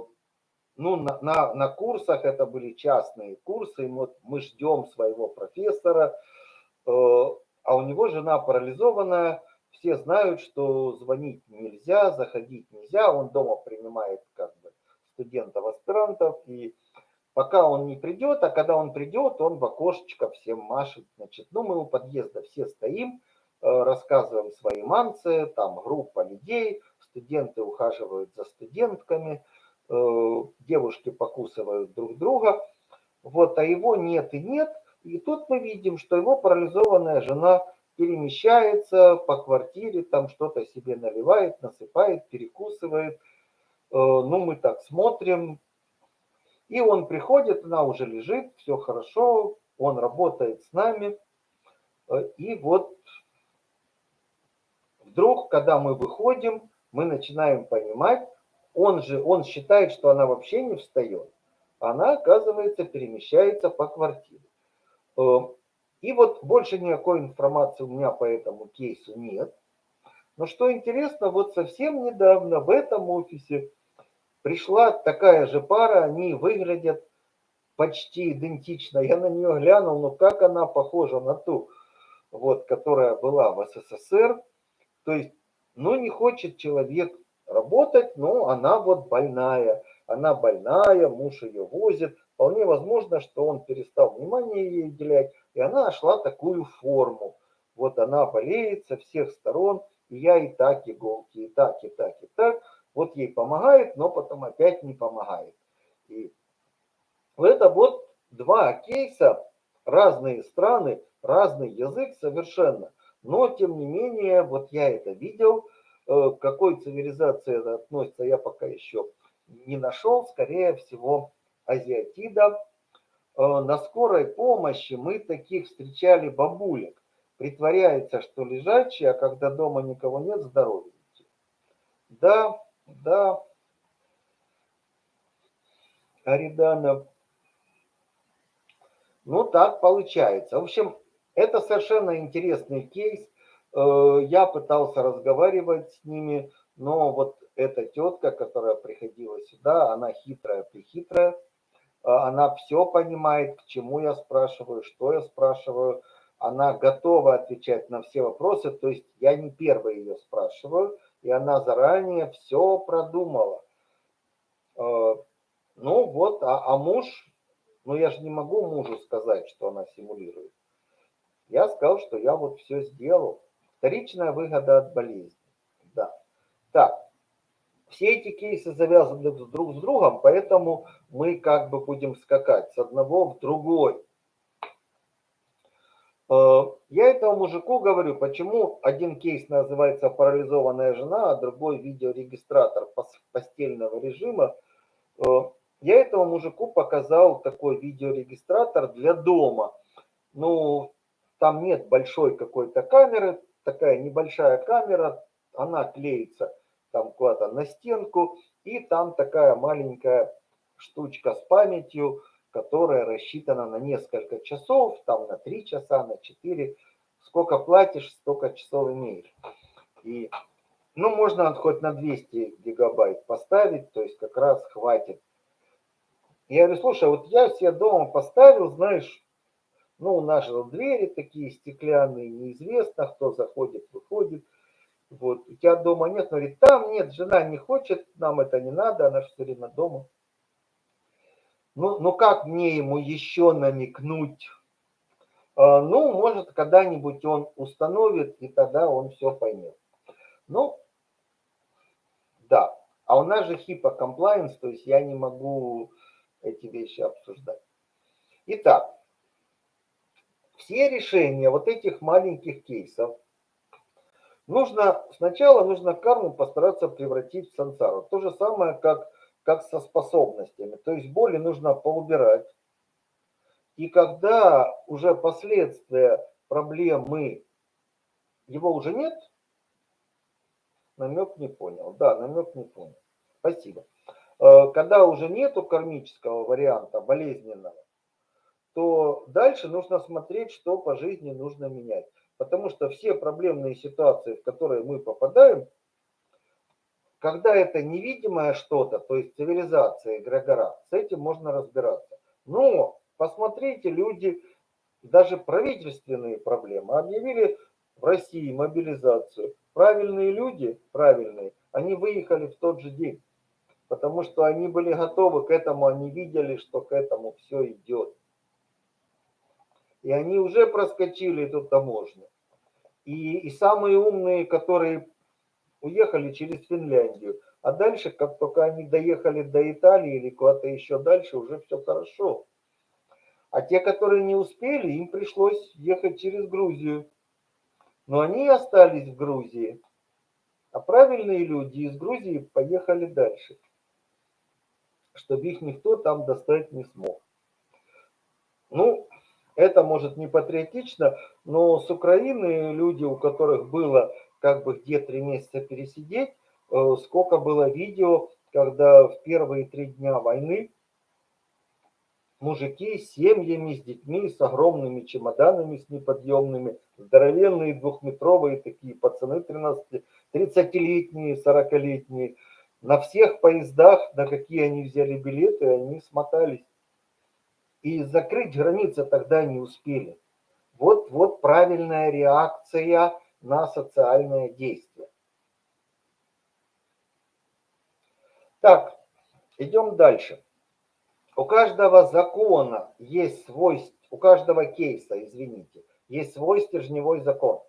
Speaker 1: ну, на, на, на курсах, это были частные курсы, вот мы ждем своего профессора, э, а у него жена парализованная, все знают, что звонить нельзя, заходить нельзя, он дома принимает как бы студентов, аспирантов, и пока он не придет, а когда он придет, он в окошечко всем машет, значит, ну мы у подъезда все стоим, Э, рассказываем свои манцы, там группа людей, студенты ухаживают за студентками, девушки покусывают друг друга, вот, а его нет и нет, и тут мы видим, что его парализованная жена перемещается по квартире, там что-то себе наливает, насыпает, перекусывает, э, ну мы так смотрим, и он приходит, она уже лежит, все хорошо, он работает с нами, и вот Вдруг, когда мы выходим, мы начинаем понимать, он же, он считает, что она вообще не встает. Она, оказывается, перемещается по квартире. Э, и вот больше никакой информации у меня по этому кейсу нет. Но что интересно, вот совсем недавно в этом офисе пришла такая же пара, они выглядят почти идентично. Я на нее глянул, но как она похожа на ту, вот, которая была в СССР. То есть, ну, не хочет человек работать, но она вот больная. Она больная, муж ее возит. Вполне возможно, что он перестал внимание ей уделять, и она нашла такую форму. Вот она болеет со всех сторон, и я и так иголки, и так, и так, и так. Вот ей помогает, но потом опять не помогает. И это вот два кейса, разные страны, разный язык совершенно – но, тем не менее, вот я это видел. Э, к какой цивилизации это относится, я пока еще не нашел. Скорее всего, азиатида. Э, на скорой помощи мы таких встречали бабулек. Притворяется, что лежачие, а когда дома никого нет, здоровенькие. Да, да. Аридана. Ну, так получается. В общем, это совершенно интересный кейс. Э, я пытался разговаривать с ними, но вот эта тетка, которая приходила сюда, она хитрая-прихитрая. Э, она все понимает, к чему я спрашиваю, что я спрашиваю. Она готова отвечать на все вопросы. То есть я не первый ее спрашиваю, и она заранее все продумала. Э, ну вот, а, а муж, ну я же не могу мужу сказать, что она симулирует. Я сказал, что я вот все сделал. Вторичная выгода от болезни. Да. Так, все эти кейсы завязаны друг с другом, поэтому мы как бы будем скакать с одного в другой. Э, я этому мужику говорю, почему один кейс называется парализованная жена, а другой видеорегистратор постельного режима. Э, я этому мужику показал такой видеорегистратор для дома. Ну, там нет большой какой-то камеры, такая небольшая камера, она клеится там куда-то на стенку, и там такая маленькая штучка с памятью, которая рассчитана на несколько часов, там на 3 часа, на 4. Сколько платишь, столько часов имеешь. И, ну, можно хоть на 200 гигабайт поставить, то есть как раз хватит. Я говорю, слушай, вот я себе дома поставил, знаешь, ну, у нас же двери такие стеклянные, неизвестно, кто заходит, выходит. Вот, у тебя дома нет, он говорит, там нет, жена не хочет, нам это не надо, она все время дома. Ну, ну как мне ему еще намекнуть? А, ну, может, когда-нибудь он установит, и тогда он все поймет. Ну, да. А у нас же HIPAA compliance, то есть я не могу эти вещи обсуждать. Итак, все решения вот этих маленьких кейсов нужно, сначала нужно карму постараться превратить в сансару. То же самое, как как со способностями. То есть боли нужно поубирать. И когда уже последствия проблемы, его уже нет, намек не понял. Да, намек не понял. Спасибо. Э, когда уже нету кармического варианта болезненного, то дальше нужно смотреть, что по жизни нужно менять. Потому что все проблемные ситуации, в которые мы попадаем, когда это невидимое что-то, то есть цивилизация, эгрегора, с этим можно разбираться. Но посмотрите, люди, даже правительственные проблемы, объявили в России мобилизацию. Правильные люди, правильные, они выехали в тот же день, потому что они были готовы к этому, они видели, что к этому все идет. И они уже проскочили эту таможню. И, и самые умные, которые уехали через Финляндию. А дальше, как только они доехали до Италии или куда-то еще дальше, уже все хорошо. А те, которые не успели, им пришлось ехать через Грузию. Но они остались в Грузии. А правильные люди из Грузии поехали дальше, чтобы их никто там достать не смог. Ну, это может не патриотично, но с Украины люди, у которых было как бы где три месяца пересидеть. Э, сколько было видео, когда в первые три дня войны мужики с семьями, с детьми, с огромными чемоданами, с неподъемными, здоровенные двухметровые такие пацаны 13, 30-летние, 40-летние. На всех поездах, на какие они взяли билеты, они смотались. И закрыть границы тогда не успели. Вот, вот правильная реакция на социальное действие. Так, идем дальше. У каждого закона есть свой, у каждого кейса, извините, есть свой стержневой закон.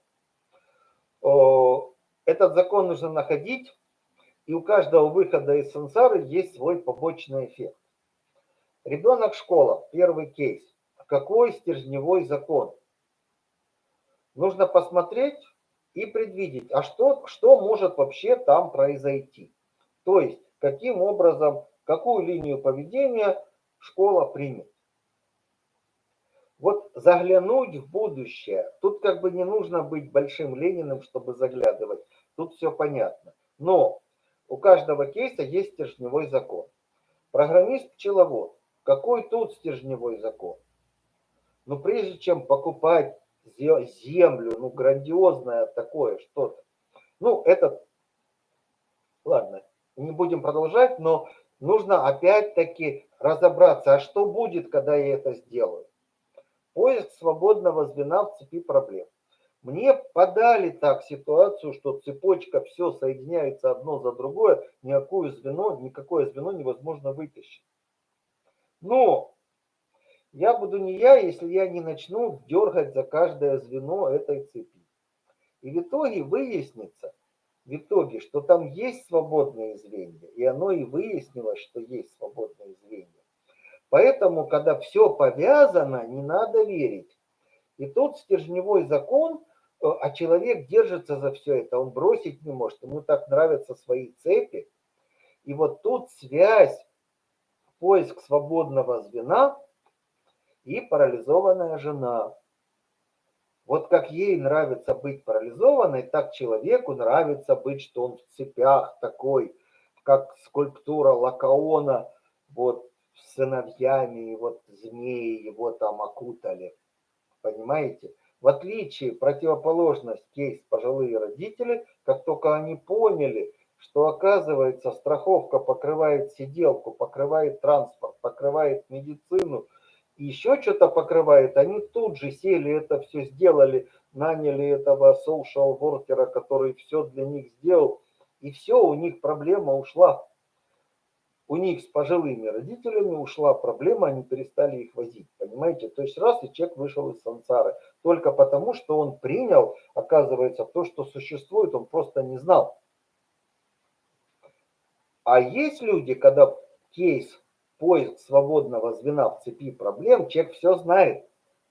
Speaker 1: Этот закон нужно находить, и у каждого выхода из сансары есть свой побочный эффект. Ребенок школа, первый кейс. Какой стержневой закон? Нужно посмотреть, и предвидеть, а что, что может вообще там произойти. То есть, каким образом, какую линию поведения школа примет. Вот заглянуть в будущее, тут как бы не нужно быть большим Лениным, чтобы заглядывать, тут все понятно. Но у каждого кейса есть стержневой закон. Программист-пчеловод, какой тут стержневой закон? Но прежде чем покупать землю, ну, грандиозное такое что-то. Ну, это, ладно, не будем продолжать, но нужно опять-таки разобраться, а что будет, когда я это сделаю. Поиск свободного звена в цепи проблем. Мне подали так ситуацию, что цепочка все соединяется одно за другое, никакое звено, никакое звено невозможно вытащить. Но я буду не я, если я не начну дергать за каждое звено этой цепи. И в итоге выяснится, в итоге, что там есть свободные звенья, и оно и выяснилось, что есть свободные звенья. Поэтому, когда все повязано, не надо верить. И тут стержневой закон, э, а человек держится за все это, он бросить не может, ему так нравятся свои цепи. И вот тут связь, поиск свободного звена и парализованная жена. Вот как ей нравится быть парализованной, так человеку нравится быть, что он в цепях такой, как скульптура Лакаона, вот с сыновьями, и вот змеи его там окутали. Понимаете? В отличие, противоположность кейс пожилые родители, как только они поняли, что оказывается страховка покрывает сиделку, покрывает транспорт, покрывает медицину, и еще что-то покрывает, они тут же сели, это все сделали, наняли этого social worker, который все для них сделал, и все, у них проблема ушла. У них с пожилыми родителями ушла проблема, они перестали их возить, понимаете? То есть раз и человек вышел из сансары, только потому, что он принял, оказывается, то, что существует, он просто не знал. А есть люди, когда кейс поиск свободного звена в цепи проблем, человек все знает.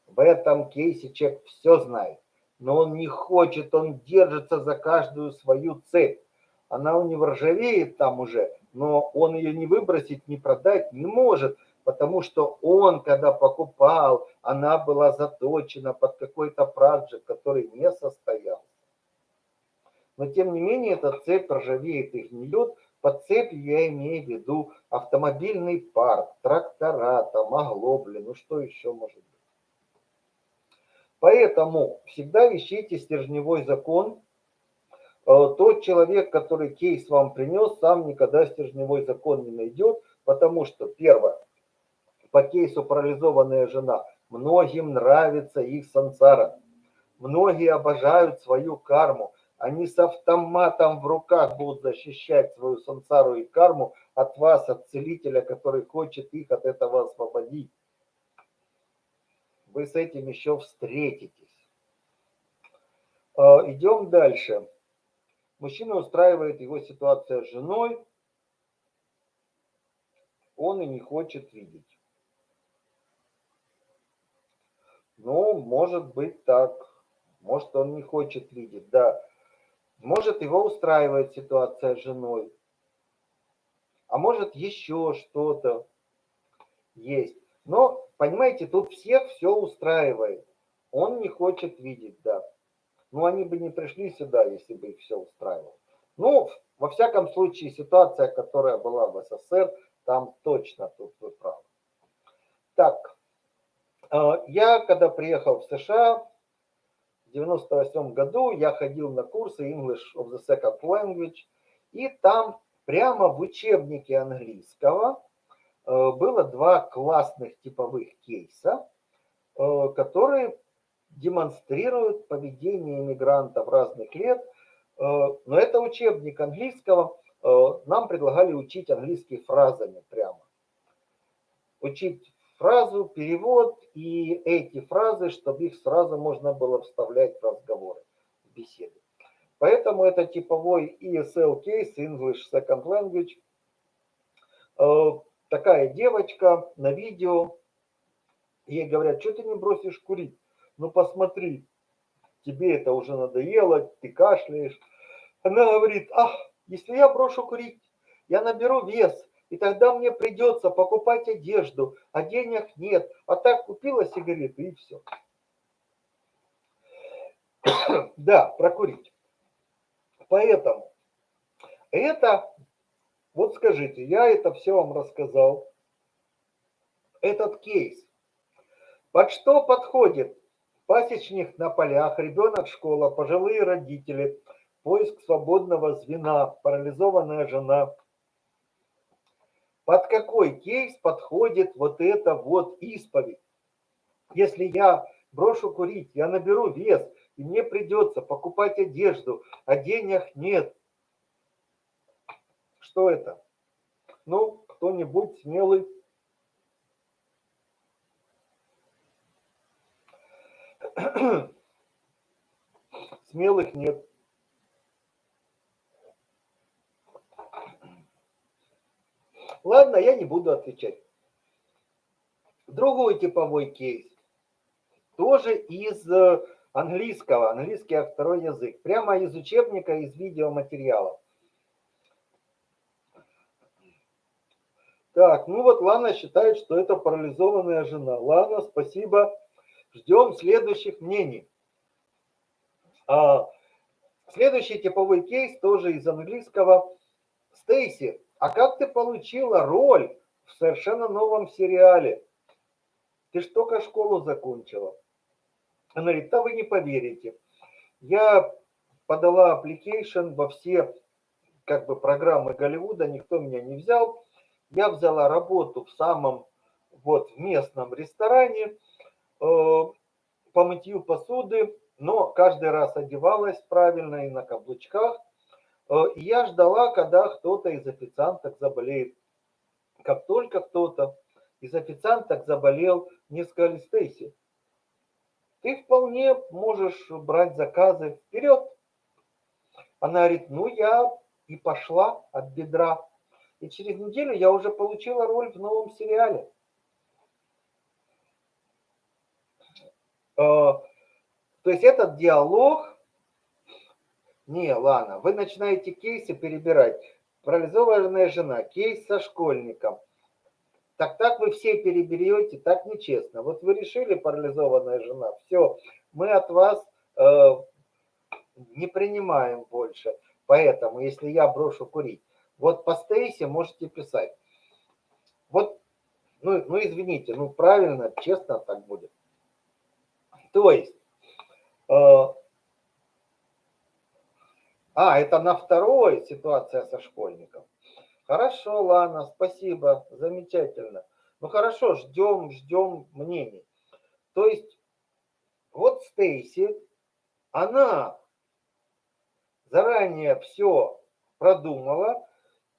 Speaker 1: В этом кейсе человек все знает. Но он не хочет, он держится за каждую свою цепь. Она у него ржавеет там уже, но он ее не выбросить, не продать не может, потому что он, когда покупал, она была заточена под какой-то проект, который не состоялся. Но тем не менее эта цепь ржавеет и гниет, под цепью я имею в виду автомобильный парк, трактора, там, оглобли, ну что еще может быть. Поэтому всегда ищите стержневой закон. Э, тот человек, который кейс вам принес, сам никогда стержневой закон не найдет, потому что, первое, по кейсу парализованная жена, многим нравится их сансара. Многие обожают свою карму они с автоматом в руках будут защищать свою сансару и карму от вас, от целителя, который хочет их от этого освободить. Вы с этим еще встретитесь. А, идем дальше. Мужчина устраивает его ситуация с женой. Он и не хочет видеть. Ну, может быть так. Может, он не хочет видеть, да. Может, его устраивает ситуация с женой, а может, еще что-то есть. Но, понимаете, тут всех все устраивает. Он не хочет видеть, да. Ну, они бы не пришли сюда, если бы их все устраивало. Ну, во всяком случае, ситуация, которая была в СССР, там точно тут вы правы. Так, э, я когда приехал в США, 98 году я ходил на курсы English of the Second Language, и там прямо в учебнике английского э, было два классных типовых кейса, э, которые демонстрируют поведение иммигрантов разных лет. Э, но это учебник английского, нам предлагали учить английский фразами прямо. Учить фразу, перевод и эти фразы, чтобы их сразу можно было вставлять в разговоры, в беседы. Поэтому это типовой ESL кейс, English Second Language. Э, такая девочка на видео, ей говорят, что ты не бросишь курить? Ну посмотри, тебе это уже надоело, ты кашляешь. Она говорит, ах, если я брошу курить, я наберу вес, и тогда мне придется покупать одежду, а денег нет. А так купила сигареты и все. Да, прокурить. Поэтому это, вот скажите, я это все вам рассказал. Этот кейс. Под что подходит? Пасечник на полях, ребенок школа, пожилые родители, поиск свободного звена, парализованная жена – под какой кейс подходит вот это вот исповедь. Если я брошу курить, я наберу вес, и мне придется покупать одежду, а денег нет. Что это? Ну, кто-нибудь смелый? Смелых нет. Ладно, я не буду отвечать. Другой типовой кейс. Тоже из э, английского, английский второй язык. Прямо из учебника, из видеоматериалов. Так, ну вот Лана считает, что это парализованная жена. Лана, спасибо. Ждем следующих мнений. А, следующий типовой кейс тоже из английского. Стейси, а как ты получила роль в совершенно новом сериале? Ты ж только школу закончила. Она говорит, да вы не поверите. Я подала application во все как бы программы Голливуда, никто меня не взял. Я взяла работу в самом вот в местном ресторане э, по мытью посуды, но каждый раз одевалась правильно и на каблучках. Э, я ждала, когда кто-то из официанток заболеет. Как только кто-то из официанток заболел, мне сказали, Стейси, ты вполне можешь брать заказы вперед. Она говорит, ну я и пошла от бедра. И через неделю я уже получила роль в новом сериале. Э, то есть этот диалог... Не, ладно, вы начинаете кейсы перебирать. Парализованная жена, кейс со школьником. Так так вы все переберете, так нечестно. Вот вы решили парализованная жена, все, мы от вас э, не принимаем больше. Поэтому, если я брошу курить, вот по Стейси можете писать. Вот, ну, ну извините, ну правильно, честно так будет. То есть, э, а, это на второй ситуация со школьником. Хорошо, Лана, спасибо, замечательно. Ну хорошо, ждем, ждем мнений. То есть, вот Стейси, она заранее все продумала.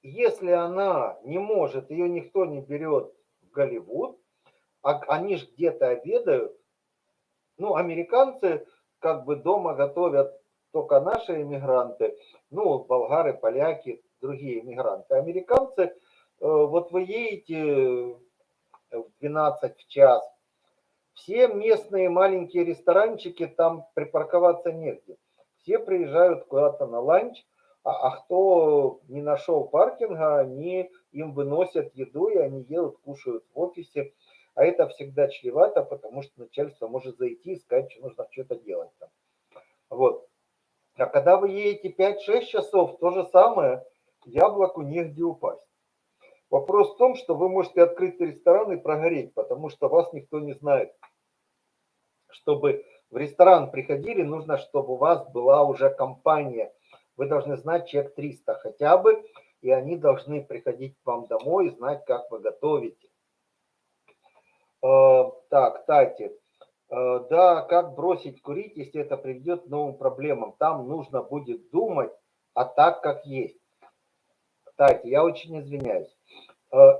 Speaker 1: Если она не может, ее никто не берет в Голливуд, а они же где-то обедают. Ну, американцы как бы дома готовят только наши иммигранты, ну, болгары, поляки, другие иммигранты. Американцы, вот вы едете в 12 в час, все местные маленькие ресторанчики, там припарковаться негде. Все приезжают куда-то на ланч, а, а кто не нашел паркинга, они им выносят еду, и они едут, кушают в офисе. А это всегда чревато, потому что начальство может зайти и сказать, что нужно что-то делать там. Вот. А когда вы едете 5-6 часов, то же самое, яблоку негде упасть. Вопрос в том, что вы можете открыть ресторан и прогореть, потому что вас никто не знает. Чтобы в ресторан приходили, нужно, чтобы у вас была уже компания. Вы должны знать чек 300 хотя бы, и они должны приходить к вам домой и знать, как вы готовите. Э, так, Тати. Э, да, как бросить курить, если это приведет к новым проблемам? Там нужно будет думать, а так, как есть. Тати, я очень извиняюсь. Э,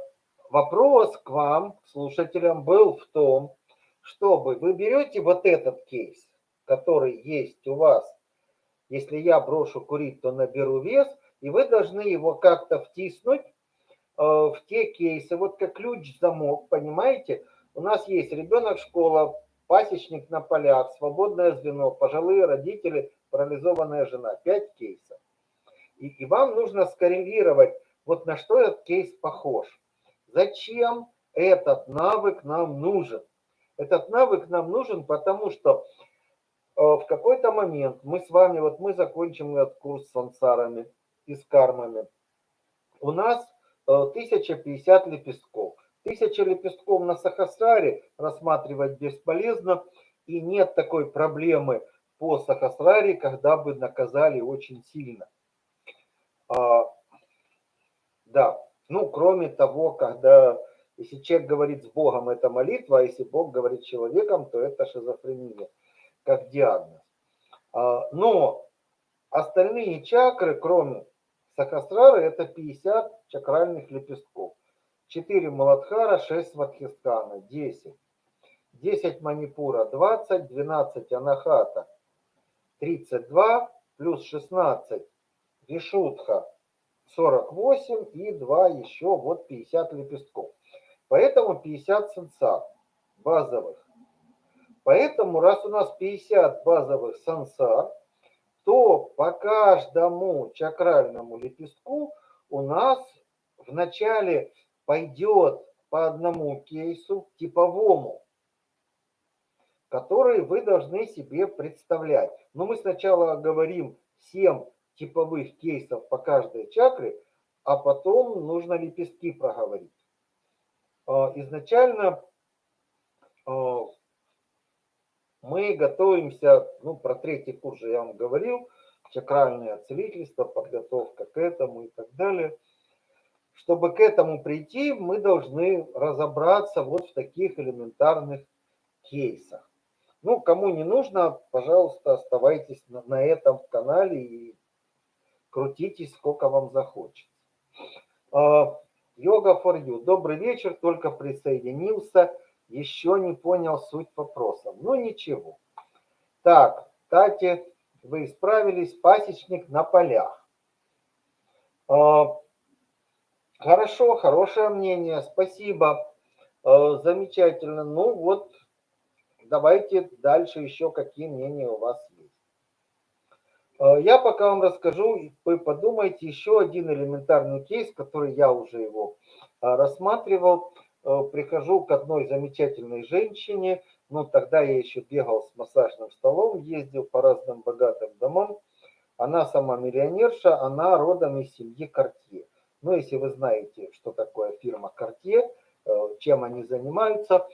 Speaker 1: вопрос к вам, слушателям, был в том, чтобы вы берете вот этот кейс, который есть у вас, если я брошу курить, то наберу вес, и вы должны его как-то втиснуть э, в те кейсы, вот как ключ-замок, понимаете? У нас есть ребенок, школа, пасечник на полях, свободное звено, пожилые родители, парализованная жена. Пять кейсов. И, и вам нужно скоррелировать, вот на что этот кейс похож. Зачем этот навык нам нужен? Этот навык нам нужен, потому что э, в какой-то момент мы с вами, вот мы закончим этот курс с сансарами и с кармами. У нас 1050 э, лепестков. Тысяча лепестков на сахасраре рассматривать бесполезно, и нет такой проблемы по сахасраре, когда бы наказали очень сильно. А, да, ну, кроме того, когда если человек говорит с Богом, это молитва, а если Бог говорит с человеком, то это шизофрения, как диагноз. А, но остальные чакры, кроме Сахасрары, это 50 чакральных лепестков. 4 Маладхара, 6 Сватхистана, 10. 10 Манипура, 20, 12 Анахата, 32 плюс 16 Вишудха, 48 и 2 еще вот 50 лепестков. Поэтому 50 сенсар базовых. Поэтому раз у нас 50 базовых сансар, то по каждому чакральному лепестку у нас вначале пойдет по одному кейсу типовому, который вы должны себе представлять. Но мы сначала говорим 7 типовых кейсов по каждой чакре, а потом нужно лепестки проговорить. А, изначально а, мы готовимся, ну, про третий курс же я вам говорил, чакральное целительство, подготовка к этому и так далее. Чтобы к этому прийти, мы должны разобраться вот в таких элементарных кейсах. Ну, кому не нужно, пожалуйста, оставайтесь на, на этом канале и крутитесь, сколько вам захочется. Йога for you. Добрый вечер, только присоединился еще не понял суть вопроса. Ну ничего. Так, кстати, вы исправились, пасечник на полях. А, хорошо, хорошее мнение, спасибо, а, замечательно. Ну вот, давайте дальше еще какие мнения у вас есть. А, я пока вам расскажу, вы подумайте, еще один элементарный кейс, который я уже его рассматривал. Э, прихожу к одной замечательной женщине, ну тогда я еще бегал с массажным столом, ездил по разным богатым домам. Она сама миллионерша, она родом из семьи Картье. Ну, если вы знаете, что такое фирма Картье, э, чем они занимаются.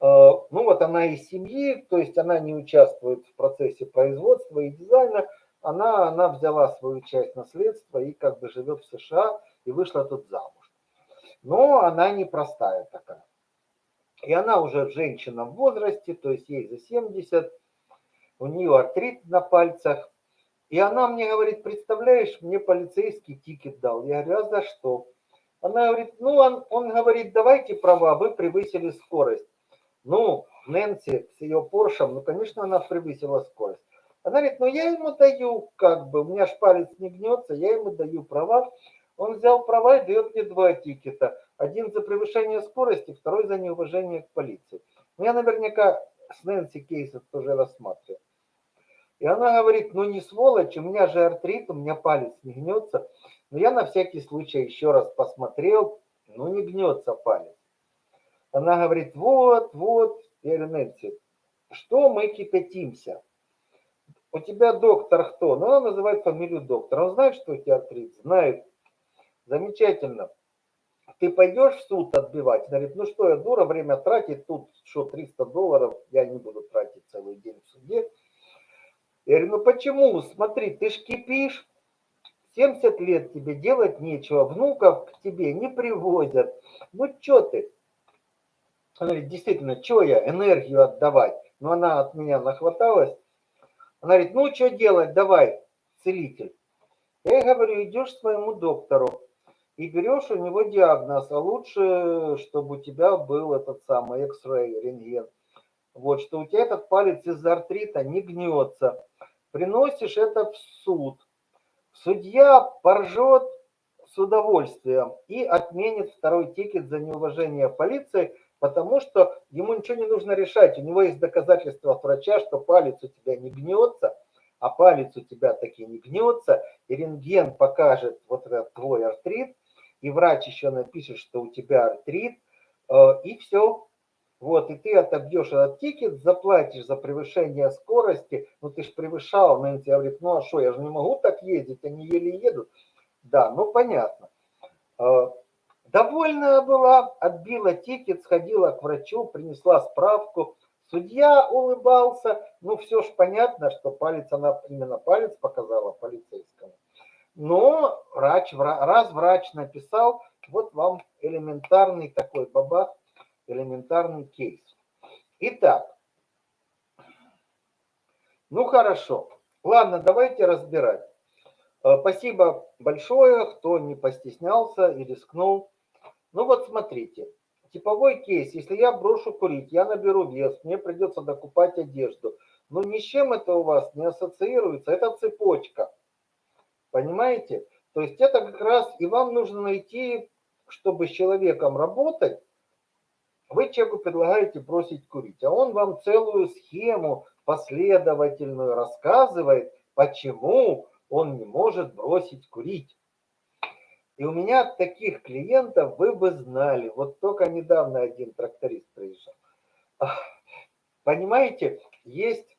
Speaker 1: Э, ну, вот она из семьи, то есть она не участвует в процессе производства и дизайна. Она, она взяла свою часть наследства и как бы живет в США и вышла тут замуж но она непростая такая. И она уже женщина в возрасте, то есть ей за 70, у нее артрит на пальцах. И она мне говорит, представляешь, мне полицейский тикет дал. Я говорю, а за что? Она говорит, ну, он, он говорит, давайте права, вы превысили скорость. Ну, Нэнси с ее Поршем, ну, конечно, она превысила скорость. Она говорит, ну, я ему даю, как бы, у меня ж палец не гнется, я ему даю права. Он взял права и дает мне два тикета. Один за превышение скорости, второй за неуважение к полиции. Но я наверняка с Нэнси Кейсов тоже рассматриваю. И она говорит, ну не сволочь, у меня же артрит, у меня палец не гнется. Но я на всякий случай еще раз посмотрел, ну не гнется палец. Она говорит, вот, вот, Нэнси, что мы кипятимся? У тебя доктор кто? Ну, она называет фамилию доктора. Он знает, что у тебя артрит? Знает. Замечательно. Ты пойдешь в суд отбивать? Она говорит, ну что, я дура, время тратить, тут что, 300 долларов, я не буду тратить целый день в суде. Я говорю, ну почему? Смотри, ты ж кипишь, 70 лет тебе делать нечего, внуков к тебе не привозят. Ну что ты? Она говорит, действительно, что я энергию отдавать? Но ну, она от меня нахваталась. Она говорит, ну что делать, давай, целитель. Я говорю, идешь к своему доктору и берешь у него диагноз, а лучше, чтобы у тебя был этот самый X-ray, рентген. Вот, что у тебя этот палец из-за артрита не гнется. Приносишь это в суд. Судья поржет с удовольствием и отменит второй тикет за неуважение полиции, потому что ему ничего не нужно решать. У него есть доказательства от врача, что палец у тебя не гнется, а палец у тебя таки не гнется, и рентген покажет вот этот твой артрит, и врач еще напишет, что у тебя артрит, э, и все. Вот, и ты отобьешь этот ticket, заплатишь за превышение скорости, ну ты же превышал, Нэнси говорит, ну а что, я же не могу так ездить, они еле едут. Да, ну понятно. Э, довольная была, отбила ticket, сходила к врачу, принесла справку. Судья улыбался, ну все ж понятно, что палец, она именно палец показала полицейскому. Но врач, раз врач написал, вот вам элементарный такой бабах, элементарный кейс. Итак, ну хорошо. Ладно, давайте разбирать. Э, спасибо большое, кто не постеснялся и рискнул. Ну вот смотрите, типовой кейс. Если я брошу курить, я наберу вес, мне придется докупать одежду. Но ни с чем это у вас не ассоциируется. Это цепочка. Понимаете? То есть это как раз и вам нужно найти, чтобы с человеком работать, вы человеку предлагаете бросить курить, а он вам целую схему последовательную рассказывает, почему он не может бросить курить. И у меня таких клиентов вы бы знали. Вот только недавно один тракторист приезжал. Понимаете, есть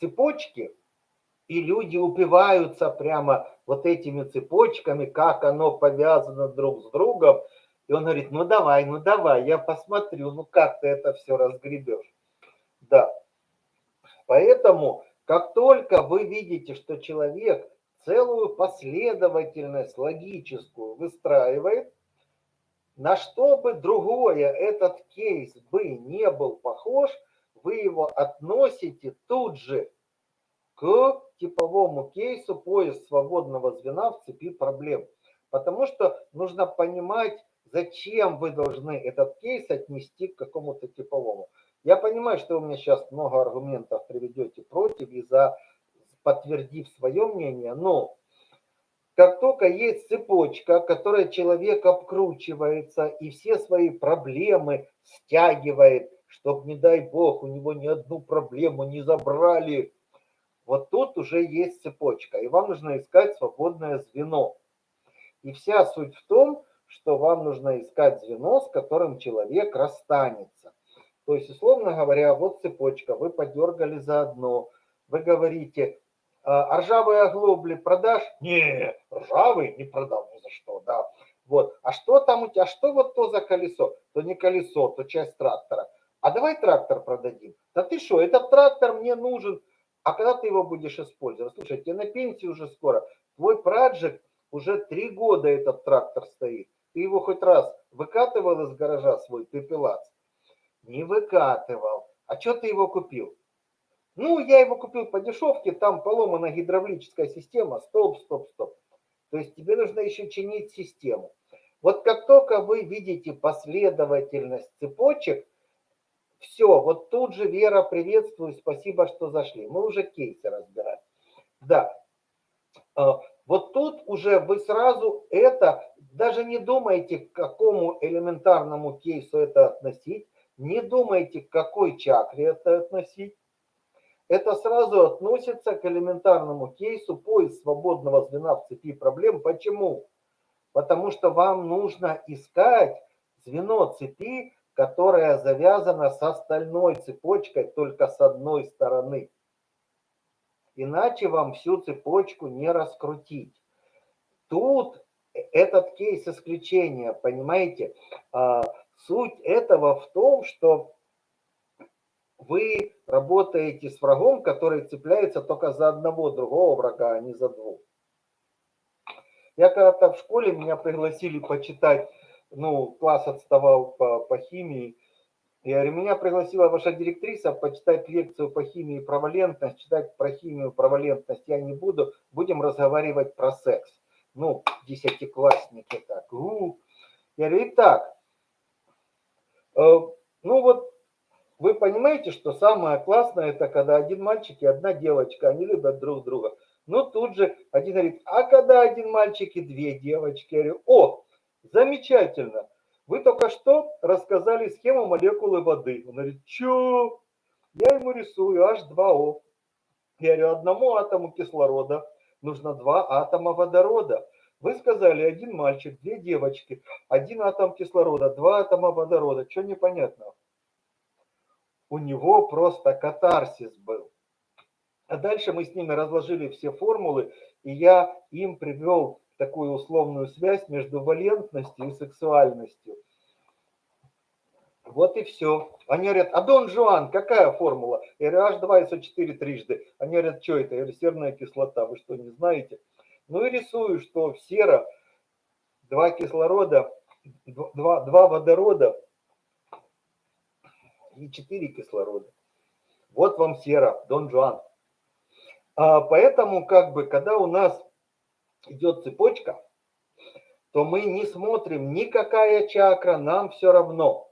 Speaker 1: цепочки, и люди упиваются прямо вот этими цепочками, как оно повязано друг с другом. И он говорит, ну давай, ну давай, я посмотрю, ну как ты это все разгребешь. Да. Поэтому, как только вы видите, что человек целую последовательность логическую выстраивает, на что бы другое этот кейс бы не был похож, вы его относите тут же к типовому кейсу поиск свободного звена в цепи проблем. Потому что нужно понимать, зачем вы должны этот кейс отнести к какому-то типовому. Я понимаю, что вы мне сейчас много аргументов приведете против и за подтвердив свое мнение, но как только есть цепочка, которая человек обкручивается и все свои проблемы стягивает, чтобы, не дай бог, у него ни одну проблему не забрали, вот тут уже есть цепочка, и вам нужно искать свободное звено. И вся суть в том, что вам нужно искать звено, с которым человек расстанется. То есть, условно говоря, вот цепочка, вы подергали за одно, вы говорите, а, а ржавые оглобли продашь? Не, ржавые не продам ни за что, да. Вот. А что там у тебя? Что вот то за колесо? То не колесо, то часть трактора. А давай трактор продадим. Да ты что, этот трактор мне нужен. А когда ты его будешь использовать? Слушай, тебе на пенсии уже скоро. Твой праджик уже три года этот трактор стоит. Ты его хоть раз выкатывал из гаража свой пепелац? Не выкатывал. А что ты его купил? Ну, я его купил по дешевке, там поломана гидравлическая система, стоп, стоп, стоп. То есть тебе нужно еще чинить систему. Вот как только вы видите последовательность цепочек, все, вот тут же Вера, приветствую, спасибо, что зашли. Мы уже кейсы разбираем. Да, а, вот тут уже вы сразу это, даже не думайте, к какому элементарному кейсу это относить, не думайте, к какой чакре это относить это сразу относится к элементарному кейсу поиск свободного звена в цепи проблем. Почему? Потому что вам нужно искать звено цепи, которое завязано с остальной цепочкой только с одной стороны. Иначе вам всю цепочку не раскрутить. Тут этот кейс исключения, понимаете? А, суть этого в том, что вы работаете с врагом, который цепляется только за одного другого врага, а не за двух. Я когда-то в школе меня пригласили почитать, ну, класс отставал по, по химии. Я говорю, меня пригласила ваша директриса почитать лекцию по химии про валентность, читать про химию про валентность я не буду, будем разговаривать про секс. Ну, десятиклассники так. У-у. Я говорю, итак, э, ну вот вы понимаете, что самое классное, это когда один мальчик и одна девочка, они любят друг друга. Но тут же один говорит, а когда один мальчик и две девочки? Я говорю, о, замечательно. Вы только что рассказали схему молекулы воды. Он говорит, что? Я ему рисую H2O. Я говорю, одному атому кислорода нужно два атома водорода. Вы сказали, один мальчик, две девочки, один атом кислорода, два атома водорода. Что непонятно? у него просто катарсис был. А дальше мы с ними разложили все формулы, и я им привел такую условную связь между валентностью и сексуальностью. Вот и все. Они говорят, а Дон Жуан, какая формула? Я говорю, H2SO4 трижды. Они говорят, что это? Я говорю, серная кислота. Вы что, не знаете? Ну и рисую, что в сера два кислорода, два, два водорода и 4 кислорода. Вот вам сера, Дон Жуан. А, поэтому, как бы, когда у нас идет цепочка, то мы не смотрим никакая чакра, нам все равно.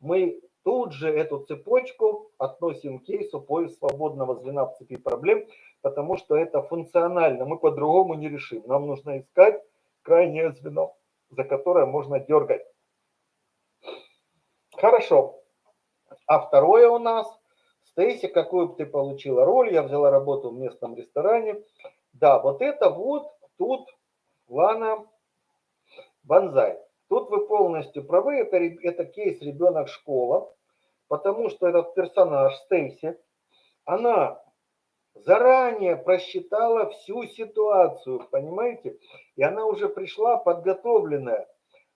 Speaker 1: Мы тут же эту цепочку относим к кейсу поиск свободного звена в цепи проблем, потому что это функционально, мы по-другому не решим. Нам нужно искать крайнее звено, за которое можно дергать. Хорошо. А второе у нас, Стейси, какую бы ты получила роль, я взяла работу в местном ресторане. Да, вот это вот тут Лана Банзай. Тут вы полностью правы, это, это кейс ребенок-школа, потому что этот персонаж Стейси, она заранее просчитала всю ситуацию, понимаете? И она уже пришла подготовленная.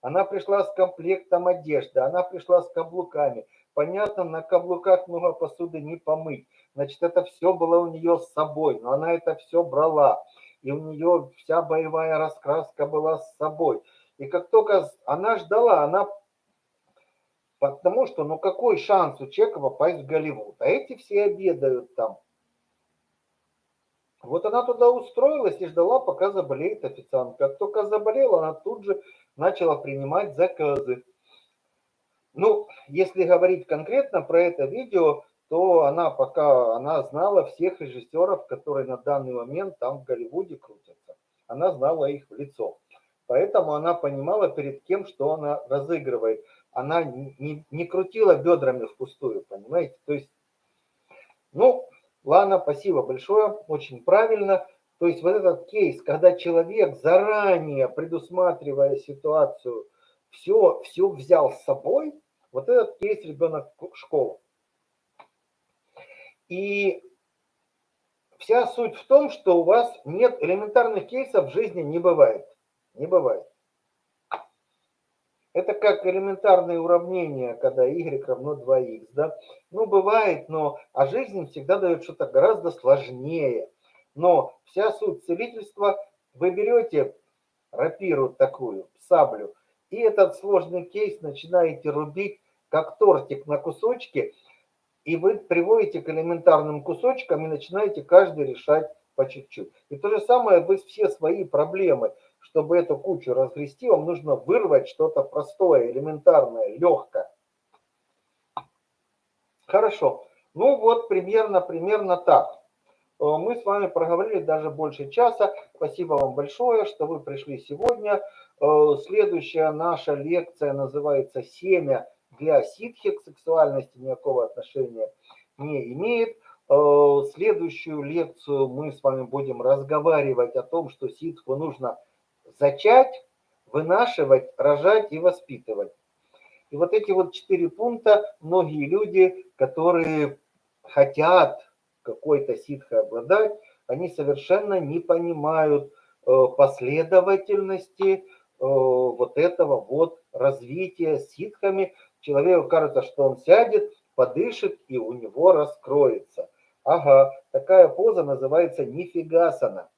Speaker 1: Она пришла с комплектом одежды, она пришла с каблуками. Понятно, на каблуках много посуды не помыть. Значит, это все было у нее с собой, но она это все брала. И у нее вся боевая раскраска была с собой. И как только она ждала, она... Потому что, ну какой шанс у человека попасть в Голливуд? А эти все обедают там. Вот она туда устроилась и ждала, пока заболеет официант. Как только заболела, она тут же начала принимать заказы. Ну, если говорить конкретно про это видео, то она пока она знала всех режиссеров, которые на данный момент там в Голливуде крутятся. Она знала их в лицо. Поэтому она понимала перед кем, что она разыгрывает. Она не, не крутила бедрами впустую, понимаете? То есть, ну, ладно, спасибо большое, очень правильно. То есть вот этот кейс, когда человек заранее, предусматривая ситуацию, все, все взял с собой, вот этот кейс ребенок школы. И вся суть в том, что у вас нет элементарных кейсов в жизни не бывает. Не бывает. Это как элементарные уравнения, когда y равно 2x. Да? Ну, бывает, но а жизнь всегда дает что-то гораздо сложнее. Но вся суть целительства, вы берете рапиру такую, саблю, и этот сложный кейс начинаете рубить, как тортик на кусочки, и вы приводите к элементарным кусочкам и начинаете каждый решать по чуть-чуть. И то же самое вы все свои проблемы – чтобы эту кучу разгрести, вам нужно вырвать что-то простое, элементарное, легкое. Хорошо. Ну вот примерно, примерно так. Э, мы с вами проговорили даже больше часа. Спасибо вам большое, что вы пришли сегодня. Э, следующая наша лекция называется «Семя для ситхи». К сексуальности никакого отношения не имеет. Э, следующую лекцию мы с вами будем разговаривать о том, что ситху нужно зачать, вынашивать, рожать и воспитывать. И вот эти вот четыре пункта многие люди, которые хотят какой-то ситхой обладать, они совершенно не понимают э, последовательности э, вот этого вот развития ситхами. Человеку кажется, что он сядет, подышит и у него раскроется. Ага, такая поза называется нифигасана.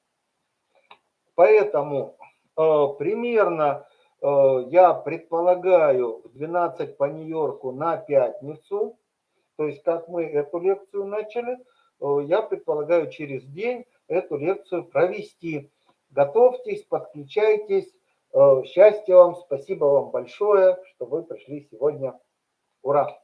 Speaker 1: Поэтому Э, примерно, э, я предполагаю, в 12 по Нью-Йорку на пятницу, то есть как мы эту лекцию начали, э, я предполагаю через день эту лекцию провести. Готовьтесь, подключайтесь. Счастья вам, спасибо вам большое, что вы пришли сегодня. Ура!